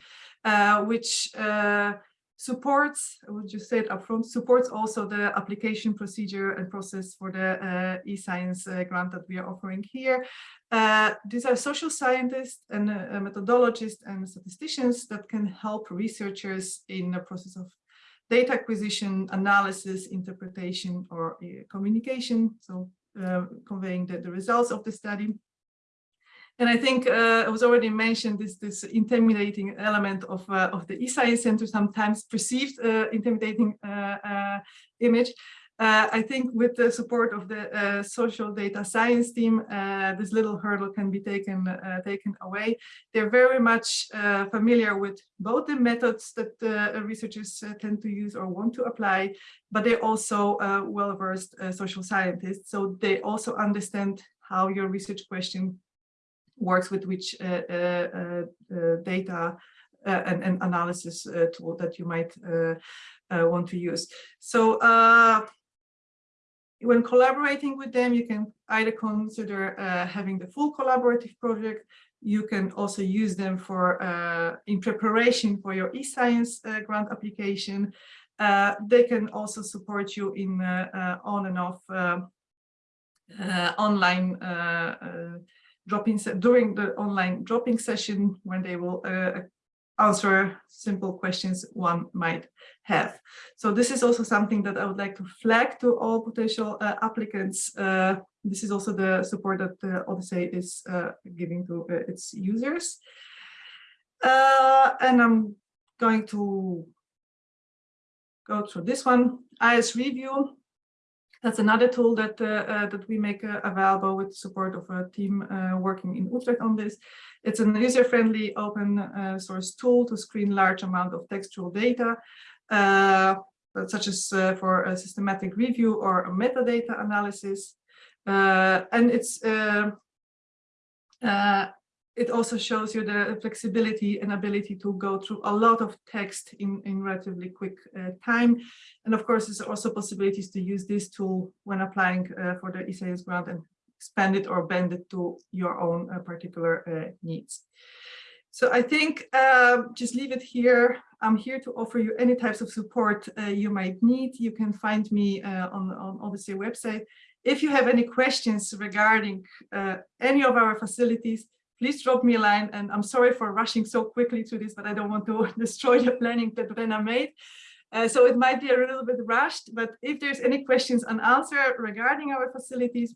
uh, which uh, supports, I would just say it upfront, supports also the application procedure and process for the uh, eScience uh, grant that we are offering here. Uh, these are social scientists and uh, methodologists and statisticians that can help researchers in the process of data acquisition, analysis, interpretation, or uh, communication. So uh, conveying the, the results of the study. And I think uh, it was already mentioned this this intimidating element of uh, of the eScience Center, sometimes perceived uh, intimidating uh, uh, image. Uh, I think with the support of the social data science team, this little hurdle can be taken taken away. They're very much familiar with both the methods that researchers tend to use or want to apply, but they're also well-versed social scientists. So they also understand how your research question works with which uh, uh, uh, uh data uh, and, and, analysis uh, tool that you might want to use. So when collaborating with them, you can either consider having the full collaborative project you can also use them for uh, in preparation for your eScience uh, grant application. Uh, they can also support you in on and off online during the online drop-in session when they will uh, answer simple questions one might have. So this is also something that I would like to flag to all potential uh, applicants. Uh, this is also the support that uh, ODISSEI is uh, giving to uh, its users. Uh, and I'm going to go through this one, ASReview. That's another tool that uh, uh, that we make uh, available with support of a team working in Utrecht on this. It's an user-friendly open source tool to screen large amount of textual data, such as for a systematic review or a metadata analysis. and it's uh, it also shows you the flexibility and ability to go through a lot of text in, in relatively quick uh, time. And of course, there's also possibilities to use this tool when applying uh, for the eScience grant and expand it or bend it to your own uh, particular uh, needs. So I think um, just leave it here. I'm here to offer you any types of support uh, you might need. You can find me uh, on, on ODISSEI website. If you have any questions regarding any of our facilities, please drop me a line. And I'm sorry for rushing so quickly through this, but I don't want to destroy the planning that Rena made. Uh, so it might be a little bit rushed, but if there's any questions unanswered regarding our facilities,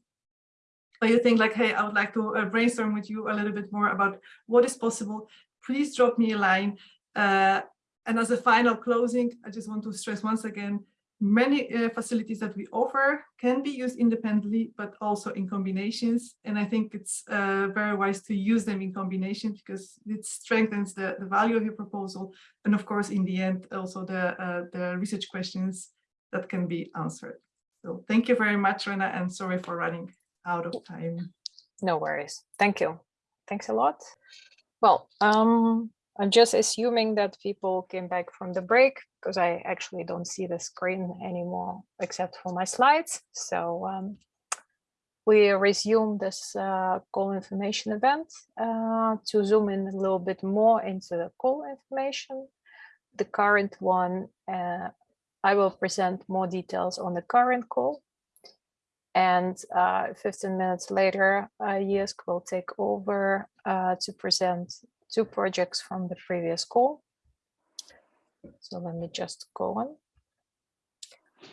or you think like, hey, I would like to uh, brainstorm with you a little bit more about what is possible, please drop me a line. Uh, and as a final closing, I just want to stress once again, many uh, facilities that we offer can be used independently, but also in combinations. And I think it's uh, very wise to use them in combination because it strengthens the, the value of your proposal. And of course, in the end, also the, uh, the research questions that can be answered. So thank you very much, Rena, and sorry for running out of time. No worries. Thank you. Thanks a lot. Well, um, I'm just assuming that people came back from the break because I actually don't see the screen anymore except for my slides. So um, we resume this uh, call information event uh, to zoom in a little bit more into the call information. The current one, uh, I will present more details on the current call. And uh, 15 minutes later, uh, will take over uh, to present two projects from the previous call. So let me just go on.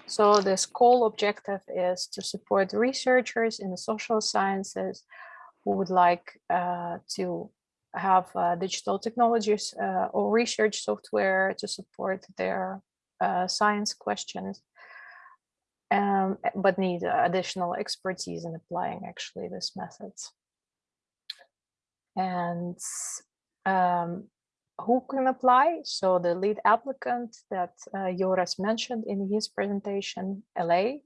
So this call objective is to support researchers in the social sciences who would like uh, to have uh, digital technologies uh, or research software to support their uh, science questions, um, but need additional expertise in applying actually these methods. And um, who can apply? So the lead applicant that uh, Joras mentioned in his presentation, LA,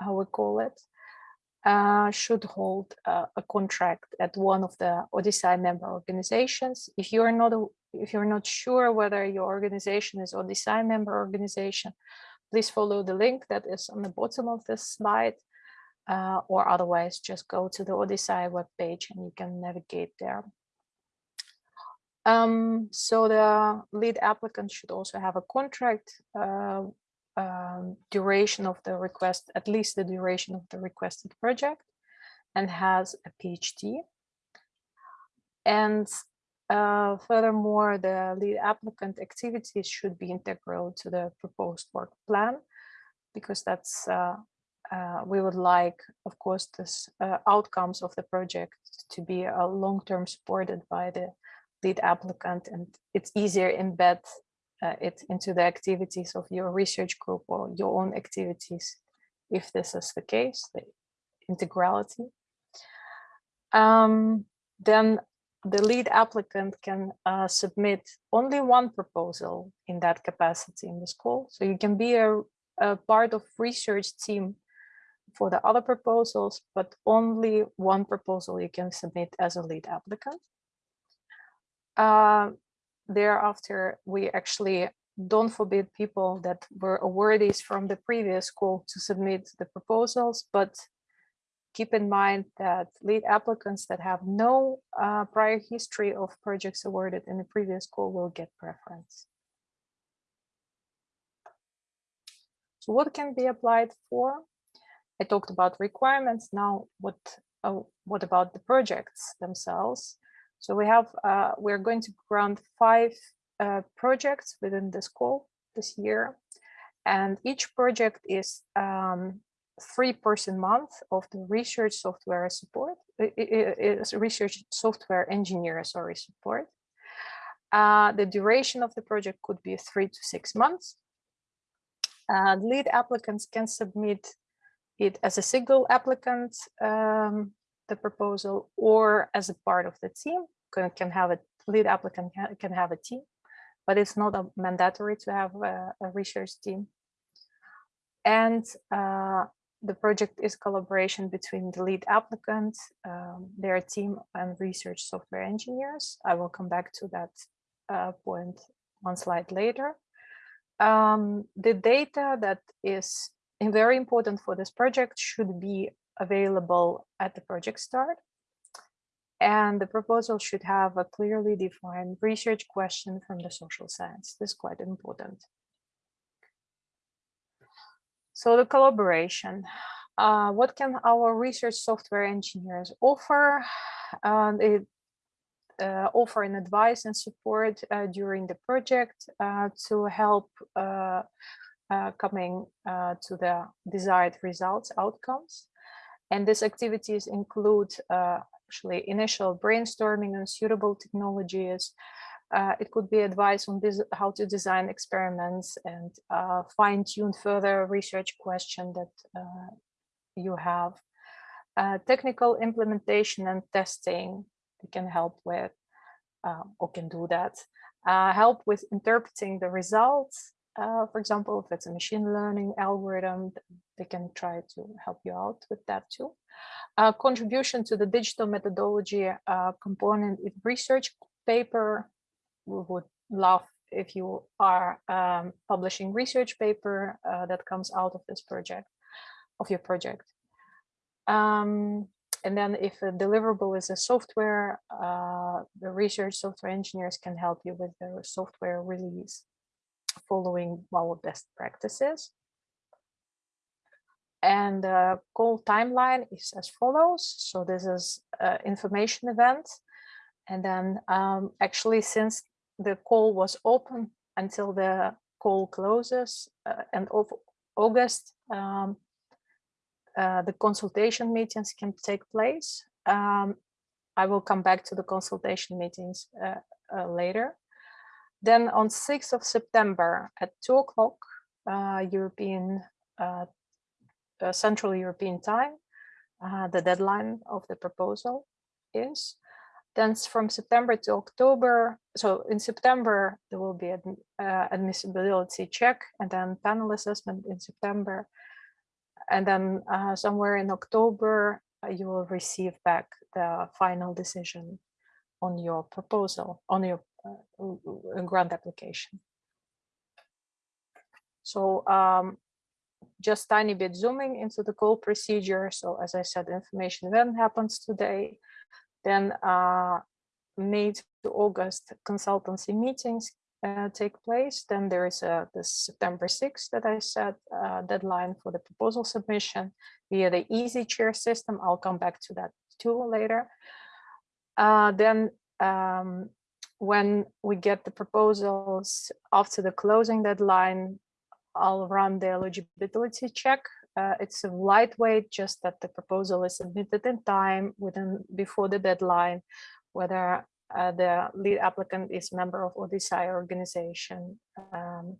how we call it, uh, should hold uh, a contract at one of the ODISSEI member organizations. If you're not if you're not sure whether your organization is ODISSEI member organization, please follow the link that is on the bottom of this slide, uh, or otherwise just go to the ODISSEI webpage and you can navigate there. Um, so the lead applicant should also have a contract uh, um, duration of the request, at least the duration of the requested project, and has a PhD. And uh, furthermore, the lead applicant activities should be integral to the proposed work plan, because that's uh, uh, we would like, of course, the uh, outcomes of the project to be a long-term supported by the lead applicant, and it's easier embed uh, it into the activities of your research group or your own activities, if this is the case, the integrality. Um, then the lead applicant can uh, submit only one proposal in that capacity in the school. So you can be a, a part of research team for the other proposals, but only one proposal you can submit as a lead applicant. Uh, thereafter, we actually don't forbid people that were awardees from the previous school to submit the proposals, but keep in mind that lead applicants that have no uh, prior history of projects awarded in the previous school will get preference. So what can be applied for? I talked about requirements. Now, what uh, what about the projects themselves? So we have, uh, we're going to grant five uh, projects within the school this year. And each project is um, three person month of the research software support, is research software engineer, sorry, support. Uh, the duration of the project could be three to six months. Uh, lead applicants can submit it as a single applicant um, the proposal or as a part of the team can, can have a lead applicant can, can have a team, but it's not a mandatory to have a, a research team. And uh, the project is collaboration between the lead applicant, um, their team and research software engineers. I will come back to that uh, point one slide later. Um, the data that is very important for this project should be available at the project start. And the proposal should have a clearly defined research question from the social science. This is quite important. So the collaboration. Uh, what can our research software engineers offer? Uh, they uh, offer an advice and support uh, during the project uh, to help uh, coming to the desired results, outcomes. And these activities include uh, actually initial brainstorming on suitable technologies. Uh, it could be advice on this, how to design experiments and uh, fine tune further research question that uh, you have. Uh, technical implementation and testing can help with uh, or can do that. help with interpreting the results for example, if it's a machine learning algorithm, they can try to help you out with that too. Uh, contribution to the digital methodology uh, component in research paper. We would love if you are um, publishing research paper uh, that comes out of this project, of your project. Um, and then if a deliverable is a software, uh, the research software engineers can help you with the software release following our best practices. And the call timeline is as follows. So this is an information event. And then um, actually since the call was open until the call closes uh, and of August, um, uh, the consultation meetings can take place. Um, I will come back to the consultation meetings uh, uh later. Then on 6th of September at 2 o'clock uh, European uh, uh, Central European time, uh, the deadline of the proposal is. Then from September to October, so in September, there will be an uh, admissibility check and then panel assessment in September. And then uh, somewhere in October, uh, you will receive back the final decision on your proposal, on your uh, grant application. So um, just tiny bit zooming into the call procedure. So as I said, information event happens today. Then uh, May to August consultancy meetings uh, take place. Then there is a the September 6th that I said uh, deadline for the proposal submission via the EasyChair system. I'll come back to that too later. Uh, then um, when we get the proposals after the closing deadline, I'll run the eligibility check. Uh, it's a lightweight, just that the proposal is submitted in time within before the deadline, whether uh, the lead applicant is member of ODISSEI organization. Um,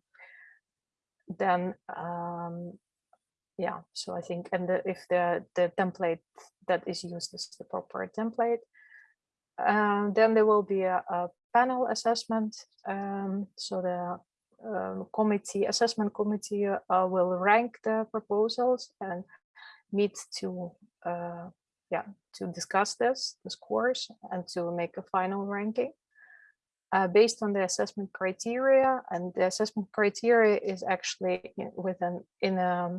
then, um, yeah, so I think, and the, if the, the template that is used is the proper template, um, then there will be a, a panel assessment. Um, so the um, committee, assessment committee uh, will rank the proposals and meet to, uh, yeah, to discuss this, the scores, and to make a final ranking. Uh, based on the assessment criteria, and the assessment criteria is actually in- within in a,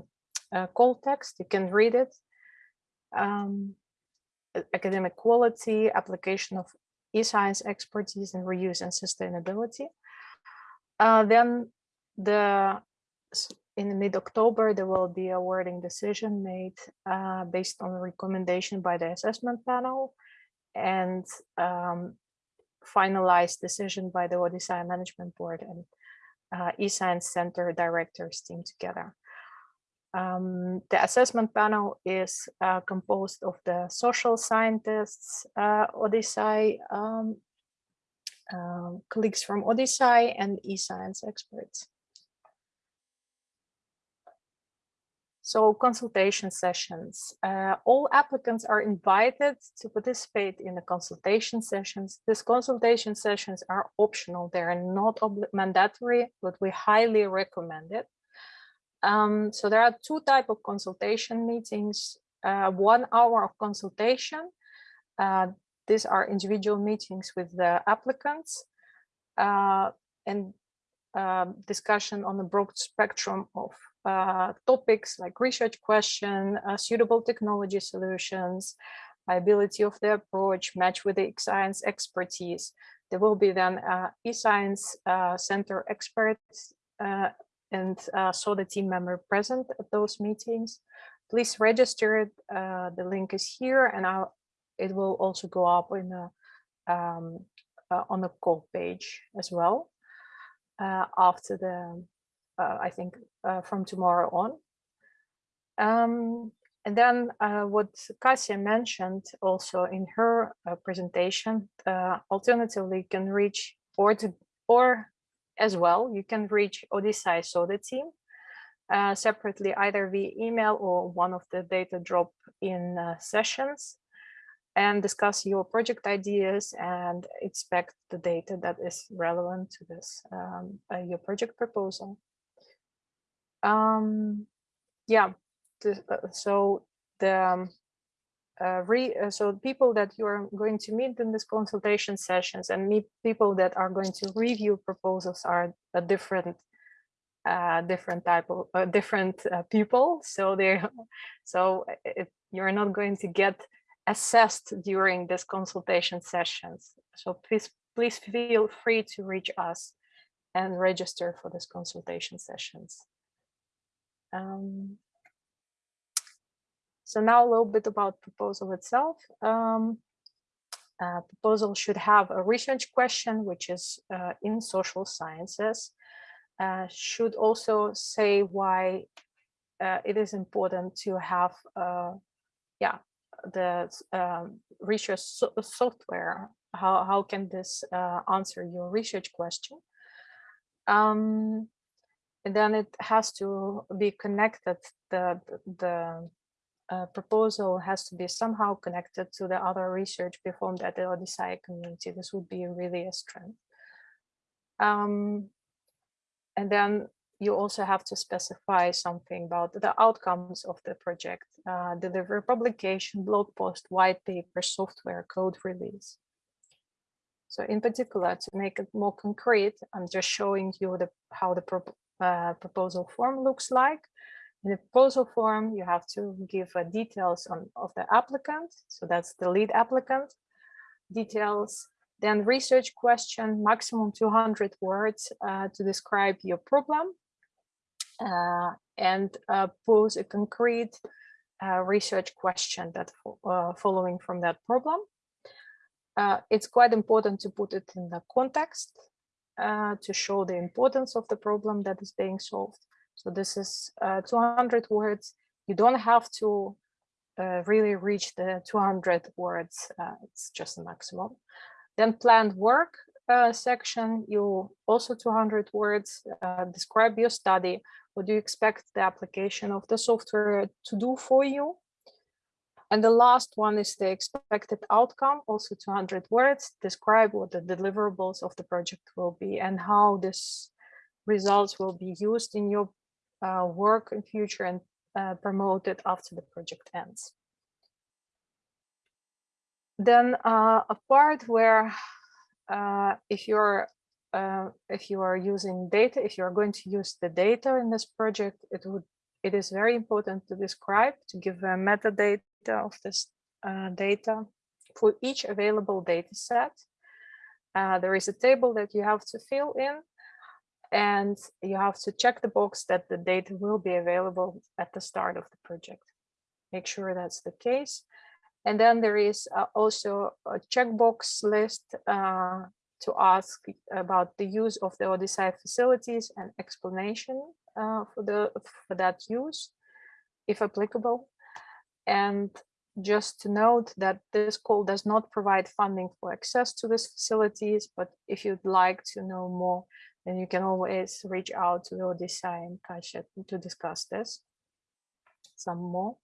a call text. You can read it. Um, academic quality, application of e-science expertise and reuse and sustainability. Uh, then the in mid-October, there will be a wording decision made uh, based on recommendation by the assessment panel and um, finalized decision by the ODISSEI Management Board and uh, eScience Center directors team together. Um, the assessment panel is uh, composed of the social scientists, uh, ODISSEI um, um, colleagues from ODISSEI and eScience experts. So consultation sessions. Uh, all applicants are invited to participate in the consultation sessions. These consultation sessions are optional. They are not mandatory, but we highly recommend it. Um, so there are two type of consultation meetings. Uh, one hour of consultation. Uh, these are individual meetings with the applicants uh, and um, discussion on a broad spectrum of uh, topics like research question, uh, suitable technology solutions, viability of the approach, match with the science expertise. There will be then uh, e-science uh, center experts uh, and uh, so the team member present at those meetings. Please register. The link is here, and I'll, it will also go up in a, um, uh, on the call page as well uh, after the, uh, I think uh, from tomorrow on. Um, and then uh, what Kasia mentioned also in her presentation, alternatively you can reach or to, or as well, you can reach ODISSEI Soda team uh, separately either via email or one of the data drop in uh, sessions and discuss your project ideas and expect the data that is relevant to this, um, uh, your project proposal. Um, yeah, the, uh, so the um, uh, re, uh, so people that you are going to meet in this consultation sessions and meet people that are going to review proposals are a different uh, different type of uh, different uh, people. So they so it, you're not going to get assessed during this consultation sessions. So please please feel free to reach us and register for this consultation sessions. Um, so now a little bit about proposal itself. Um, uh, proposal should have a research question, which is uh, in social sciences. Uh, should also say why uh, it is important to have, uh, yeah, the um, research so software. How, how can this uh, answer your research question? Um, and then it has to be connected the the uh, proposal has to be somehow connected to the other research performed at the ODISSEI community. This would be really a strength. Um, and then you also have to specify something about the outcomes of the project, uh, deliver publication, blog post, white paper, software, code release. So in particular, to make it more concrete, I'm just showing you the how the pro uh, proposal form looks like. In the proposal form, you have to give uh, details on of the applicant. So that's the lead applicant details. Then research question, maximum 200 words uh, to describe your problem and uh, pose a concrete uh, research question that uh, following from that problem. Uh, it's quite important to put it in the context uh, to show the importance of the problem that is being solved. So this is 200 words. You don't have to really reach the 200 words. it's just a maximum. Then planned work uh, section, you also 200 words, uh, describe your study, what do you expect the application of the software to do for you? And the last one is the expected outcome, also 200 words, describe what the deliverables of the project will be and how this results will be used in your uh, work in future and uh, promoted after the project ends. Then uh, a part where uh, if you're uh, if you are using data, if you are going to use the data in this project, it would it is very important to describe, to give a metadata of this uh, data for each available data set. Uh, there is a table that you have to fill in and you have to check the box that the data will be available at the start of the project. Make sure that's the case. And then there is uh, also a checkbox list uh, to ask about the use of the ODISSEI facilities and explanation uh, for the for that use, if applicable. And just to note that this call does not provide funding for access to these facilities, but if you'd like to know more, then you can always reach out to the and Kasia to discuss this some more.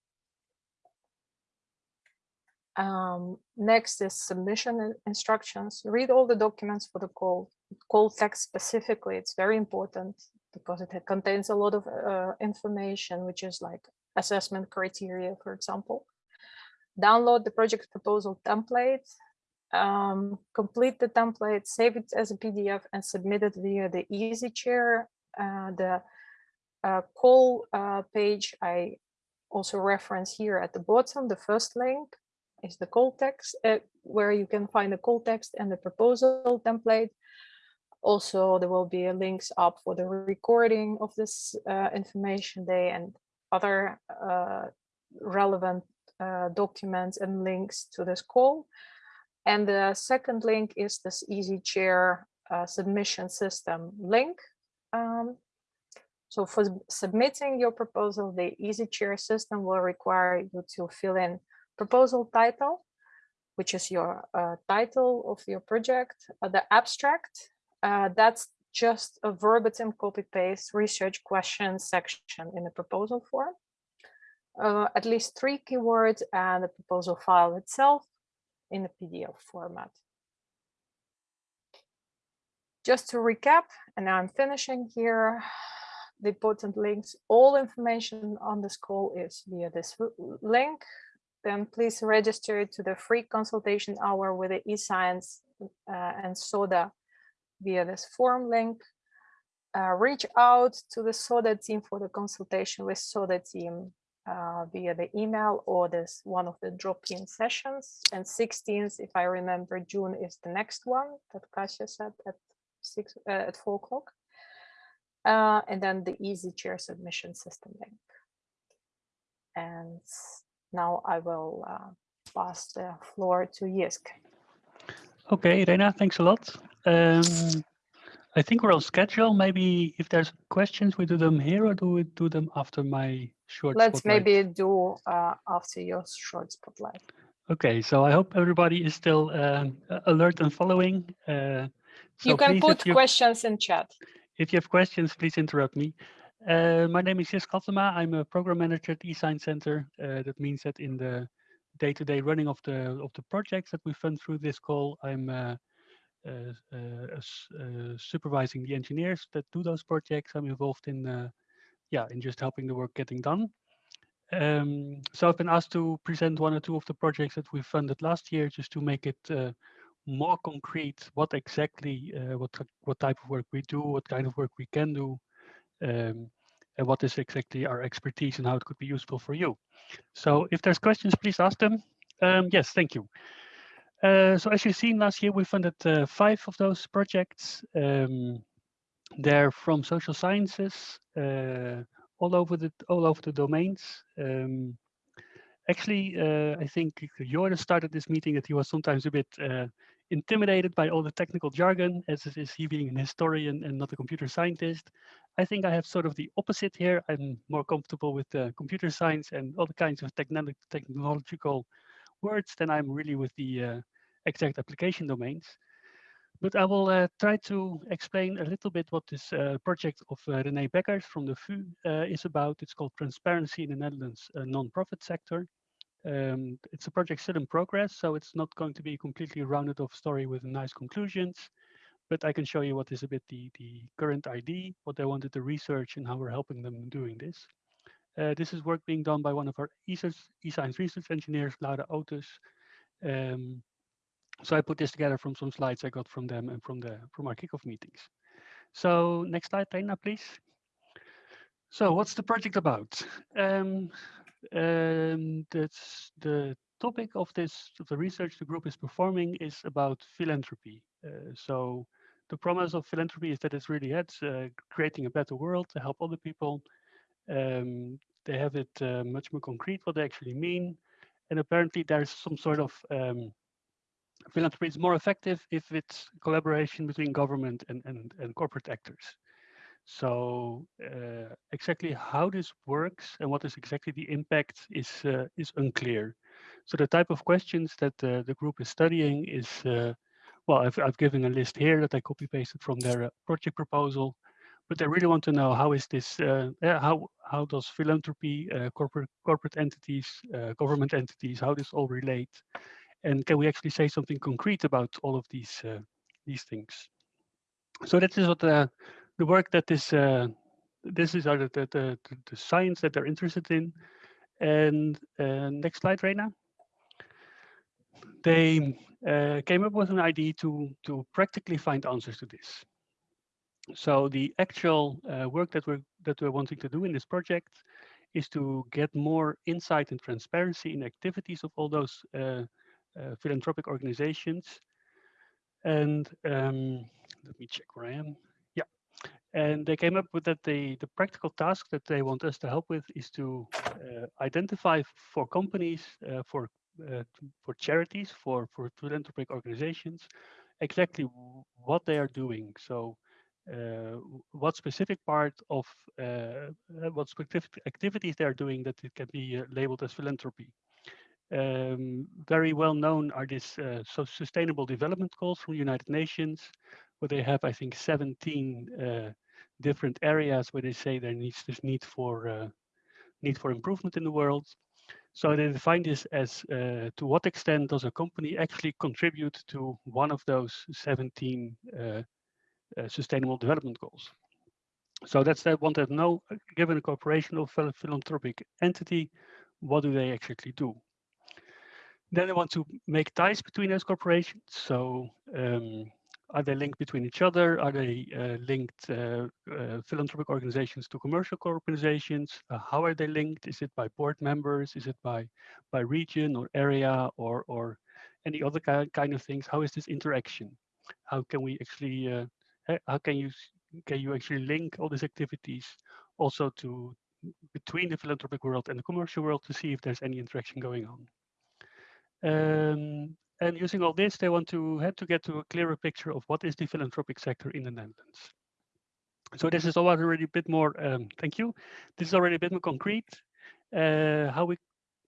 Um, next is submission instructions. Read all the documents for the call. Call text specifically, it's very important because it contains a lot of uh, information, which is like assessment criteria, for example. Download the project proposal template, um, complete the template, save it as a PDF and submit it via the EasyChair. Uh, the uh, call uh, page I also reference here at the bottom, the first link is the call text, uh, where you can find the call text and the proposal template. Also, there will be links up for the recording of this uh, information day and other uh, relevant uh, documents and links to this call. And the second link is this EasyChair uh, submission system link. Um, so for submitting your proposal, the EasyChair system will require you to fill in proposal title, which is your uh, title of your project, uh, the abstract, uh, that's just a verbatim copy paste research question section in the proposal form. Uh, at least three keywords and the proposal file itself in a PDF format. Just to recap, and now I'm finishing here, the important links, all information on this call is via this link, then please register to the free consultation hour with the eScience uh, and SODA via this form link. Uh, reach out to the SODA team for the consultation with SODA team uh, via the email or this one of the drop-in sessions. And 16th, if I remember, June is the next one that Kasia said at six uh, at four o'clock. Uh, and then the EasyChair submission system link. And now I will uh, pass the floor to Jisk. Okay, Rena, thanks a lot. Um, I think we're on schedule. Maybe if there's questions, we do them here or do we do them after my short Let's spotlight? maybe do uh, after your short spotlight. Okay, so I hope everybody is still um, alert and following. Uh, so you can put you, questions in chat. If you have questions, please interrupt me. Uh, my name is Jisk Attema. I'm a program manager at eScience Center. Uh, that means that in the day-to-day running of the of the projects that we fund through this call, I'm uh, uh, uh, supervising the engineers that do those projects. I'm involved in, yeah, in just helping the work getting done. Um, so I've been asked to present one or two of the projects that we funded last year, just to make it more concrete. What exactly, what what type of work we do, what kind of work we can do, um, and what is exactly our expertise and how it could be useful for you. So if there's questions, please ask them. Um, yes, thank you. Uh, so as you've seen last year, we funded uh, five of those projects. Um, they're from social sciences, uh, all over the all over the domains. Um, actually, uh, I think Jordan started this meeting that he was sometimes a bit uh, intimidated by all the technical jargon, as is he being an historian and not a computer scientist. I think I have sort of the opposite here. I'm more comfortable with the computer science and other kinds of techno technological words than I'm really with the uh, exact application domains. But I will uh, try to explain a little bit what this uh, project of uh, René Bekkers from the VU uh, is about. It's called Transparency in the Netherlands uh, Non-Profit Sector. Um, it's a project still in progress, so it's not going to be a completely rounded off story with nice conclusions. But I can show you what is a bit the, the current ID, what they wanted to research and how we're helping them doing this. Uh, this is work being done by one of our eScience research engineers, Laura Ootes. Um, so I put this together from some slides I got from them and from the from our kickoff meetings. So next slide, Reina, please. So what's the project about? Um, um, that's the topic of this of the research the group is performing is about philanthropy. Uh, so the promise of philanthropy is that it's really it's uh, creating a better world to help other people. Um, they have it uh, much more concrete what they actually mean, and apparently there's some sort of um, philanthropy is more effective if it's collaboration between government and, and, and corporate actors. So uh, exactly how this works and what is exactly the impact is uh, is unclear. So the type of questions that uh, the group is studying is, uh, well, I've, I've given a list here that I copy pasted from their uh, project proposal, but they really want to know how is this, uh, how how does philanthropy, corporate corporate entities, government entities, how this all relate, and can we actually say something concrete about all of these these things? So that is what the the work that is uh, this is the, the, the the science that they're interested in. And uh, next slide, Reina. They uh, came up with an idea to to practically find answers to this. So the actual uh, work that we're that we're wanting to do in this project is to get more insight and transparency in activities of all those uh, philanthropic organizations. And um, let me check where I am. And they came up with that the, the practical task that they want us to help with is to uh, identify for companies, uh, for uh, for charities, for, for philanthropic organizations, exactly what they are doing. So uh, what specific part of uh, what specific activities they are doing that it can be labeled as philanthropy. Um, very well known are these uh, so sustainable development goals from the United Nations, where they have, I think, 17 uh, different areas where they say there needs this need for uh, need for improvement in the world. So they define this as uh, to what extent does a company actually contribute to one of those 17 uh, uh, sustainable development goals. So that's that one that know, given a corporation or philanthropic entity, what do they actually do? Then they want to make ties between those corporations. So um, are they linked between each other? Are they uh, linked uh, uh, philanthropic organizations to commercial organizations? Uh, how are they linked? Is it by board members? Is it by by region or area or or any other kind of things? How is this interaction? How can we actually uh, how can you can you actually link all these activities also to between the philanthropic world and the commercial world to see if there's any interaction going on? Um, and using all this, they want to have to get to a clearer picture of what is the philanthropic sector in the Netherlands. So this is already a bit more, um, thank you. This is already a bit more concrete. Uh, how we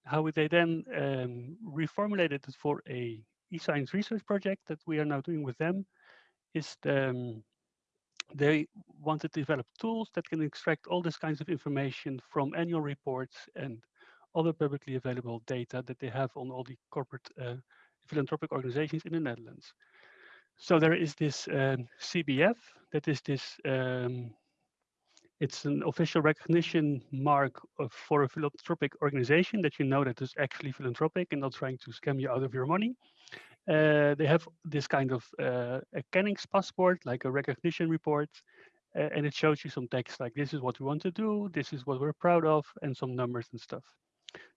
how would they then um, reformulate it for a e-science research project that we are now doing with them is the, um, they wanted to develop tools that can extract all these kinds of information from annual reports and other publicly available data that they have on all the corporate uh, philanthropic organizations in the Netherlands. So there is this um, CBF, that is this, um, it's an official recognition mark of, for a philanthropic organization that you know that is actually philanthropic and not trying to scam you out of your money. Uh, they have this kind of uh, a Kennings passport, like a recognition report, uh, and it shows you some text like this is what we want to do, this is what we're proud of, and some numbers and stuff.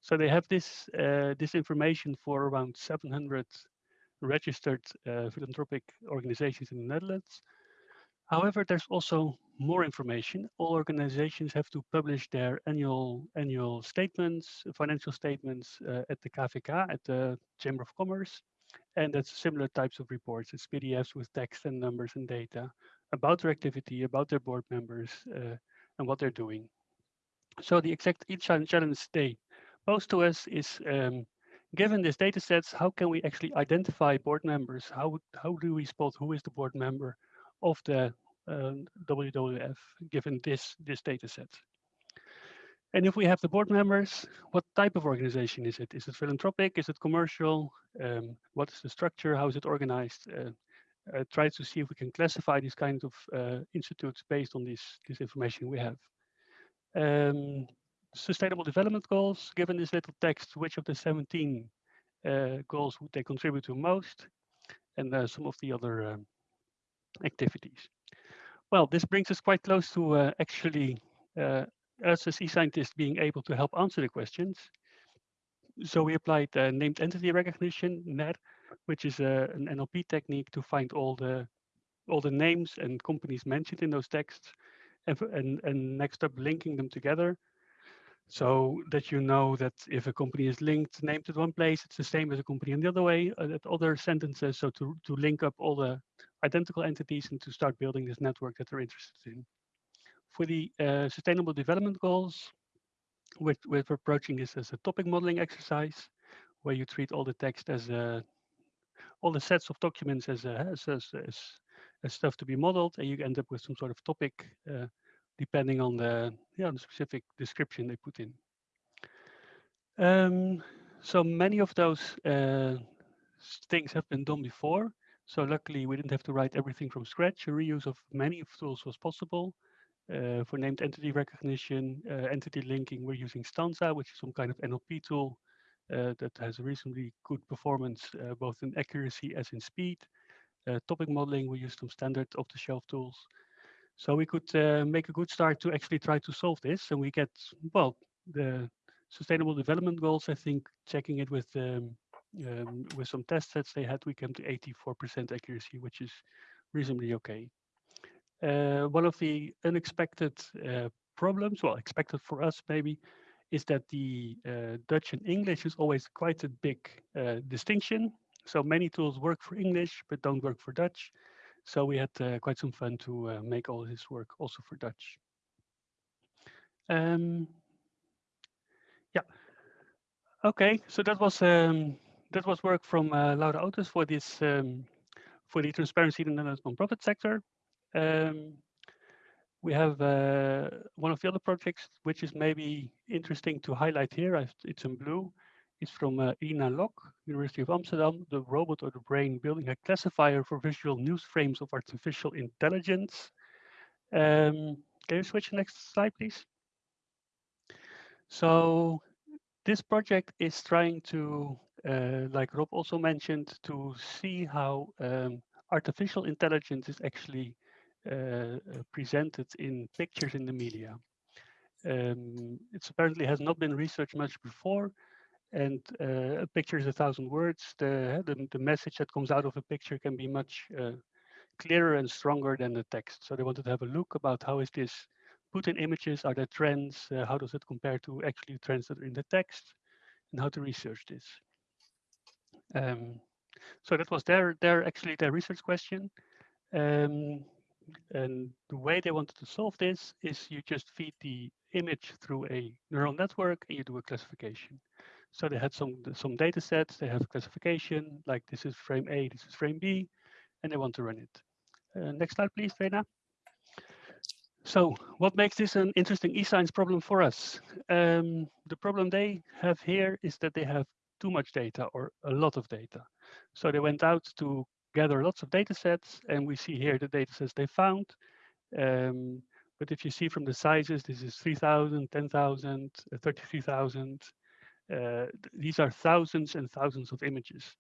So they have this uh, this information for around 700 registered uh, philanthropic organizations in the Netherlands. However, there's also more information. All organizations have to publish their annual annual statements, financial statements uh, at the KVK, at the Chamber of Commerce. And that's similar types of reports. It's PDFs with text and numbers and data about their activity, about their board members, uh, and what they're doing. So the exact each challenge they pose to us is um, given this data sets, how can we actually identify board members? How, how do we spot who is the board member of the uh, WWF given this, this data set? And if we have the board members, what type of organization is it? Is it philanthropic? Is it commercial? Um, what is the structure? How is it organized? Uh, uh, try to see if we can classify these kinds of uh, institutes based on this, this information we have. Um, sustainable development goals, given this little text, which of the 17 uh, goals would they contribute to most? And uh, some of the other um, activities. Well, this brings us quite close to uh, actually us as e-scientists being able to help answer the questions. So we applied uh, named entity recognition, NER, which is uh, an NLP technique to find all the all the names and companies mentioned in those texts, and, and, and next up linking them together so that you know that if a company is linked, named at one place, it's the same as a company in the other way, uh, at other sentences. So to, to link up all the identical entities and to start building this network that they're interested in. For the uh, sustainable development goals, we're, we're approaching this as a topic modeling exercise, where you treat all the text as a, all the sets of documents as, a, as, as, as, as stuff to be modeled, and you end up with some sort of topic uh, depending on the, yeah, the specific description they put in. Um, so many of those uh, things have been done before. So luckily we didn't have to write everything from scratch. A reuse of many tools was possible. Uh, for named entity recognition, uh, entity linking, we're using Stanza, which is some kind of NLP tool uh, that has reasonably good performance, uh, both in accuracy as in speed. Uh, topic modeling, we use some standard off-the-shelf tools. So we could uh, make a good start to actually try to solve this. And we get, well, the sustainable development goals, I think checking it with um, um, with some test sets they had, we came to 84% accuracy, which is reasonably okay. Uh, one of the unexpected uh, problems, well, expected for us maybe, is that the uh, Dutch and English is always quite a big uh, distinction. So many tools work for English, but don't work for Dutch. So we had uh, quite some fun to uh, make all this work also for Dutch. Um, yeah. Okay, so that was um, that was work from uh, Laura Ootes for this um, for the transparency in the Netherlands nonprofit sector. Um, we have uh, one of the other projects which is maybe interesting to highlight here. I've, it's in blue. It's from uh, Ina Lok, University of Amsterdam, the robot or the brain building a classifier for visual news frames of artificial intelligence. Um, can you switch next slide, please? So this project is trying to, uh, like Rob also mentioned, to see how um, artificial intelligence is actually uh, uh presented in pictures in the media. Um, it apparently has not been researched much before, and uh, a picture is a thousand words. The, the, the message that comes out of a picture can be much uh, clearer and stronger than the text. So they wanted to have a look about how is this put in images, are there trends, uh, how does it compare to actually trends that are in the text, and how to research this. Um, so that was their, their actually their research question. Um, and the way they wanted to solve this is you just feed the image through a neural network and you do a classification. So they had some some data sets, they have classification, like this is frame A, this is frame B, and they want to run it. Uh, next slide, please, Vena. So what makes this an interesting e-science problem for us? Um, the problem they have here is that they have too much data or a lot of data. So they went out to gather lots of data sets and we see here the data sets they found. Um, but if you see from the sizes, this is 3,000, 10,000, uh, 33,000. Uh, these are thousands and thousands of images.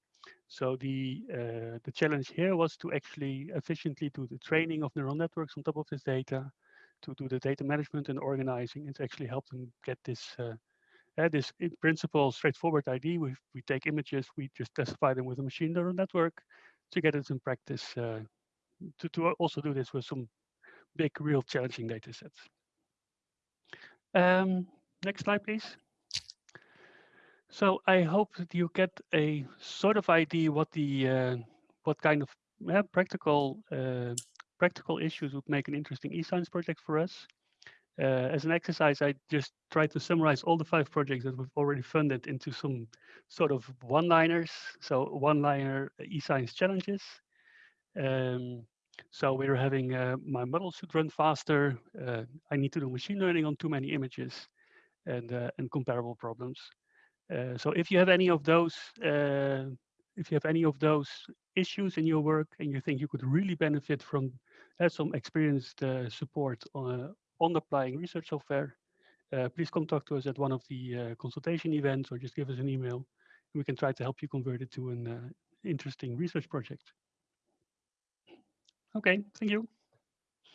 So the uh, the challenge here was to actually efficiently do the training of neural networks on top of this data, to do the data management and organizing. It's actually helped them get this uh, uh, this in principle straightforward ID. We we take images, we just classify them with a machine neural network to get it in practice. Uh, to to also do this with some big, real challenging data sets. Um, next slide, please. So I hope that you get a sort of idea what the uh, what kind of uh, practical uh, practical issues would make an interesting e-science project for us. Uh, as an exercise, I just tried to summarize all the five projects that we've already funded into some sort of one-liners. So one-liner e-science challenges. Um, so we're having uh, my model should run faster. Uh, I need to do machine learning on too many images and, uh, and comparable problems. Uh, so if you have any of those, uh, if you have any of those issues in your work and you think you could really benefit from uh, some experienced support on, on applying research software, please to us at one of the consultation events or just give us an email. We can try to help you convert it to an interesting research project. Okay, thank you.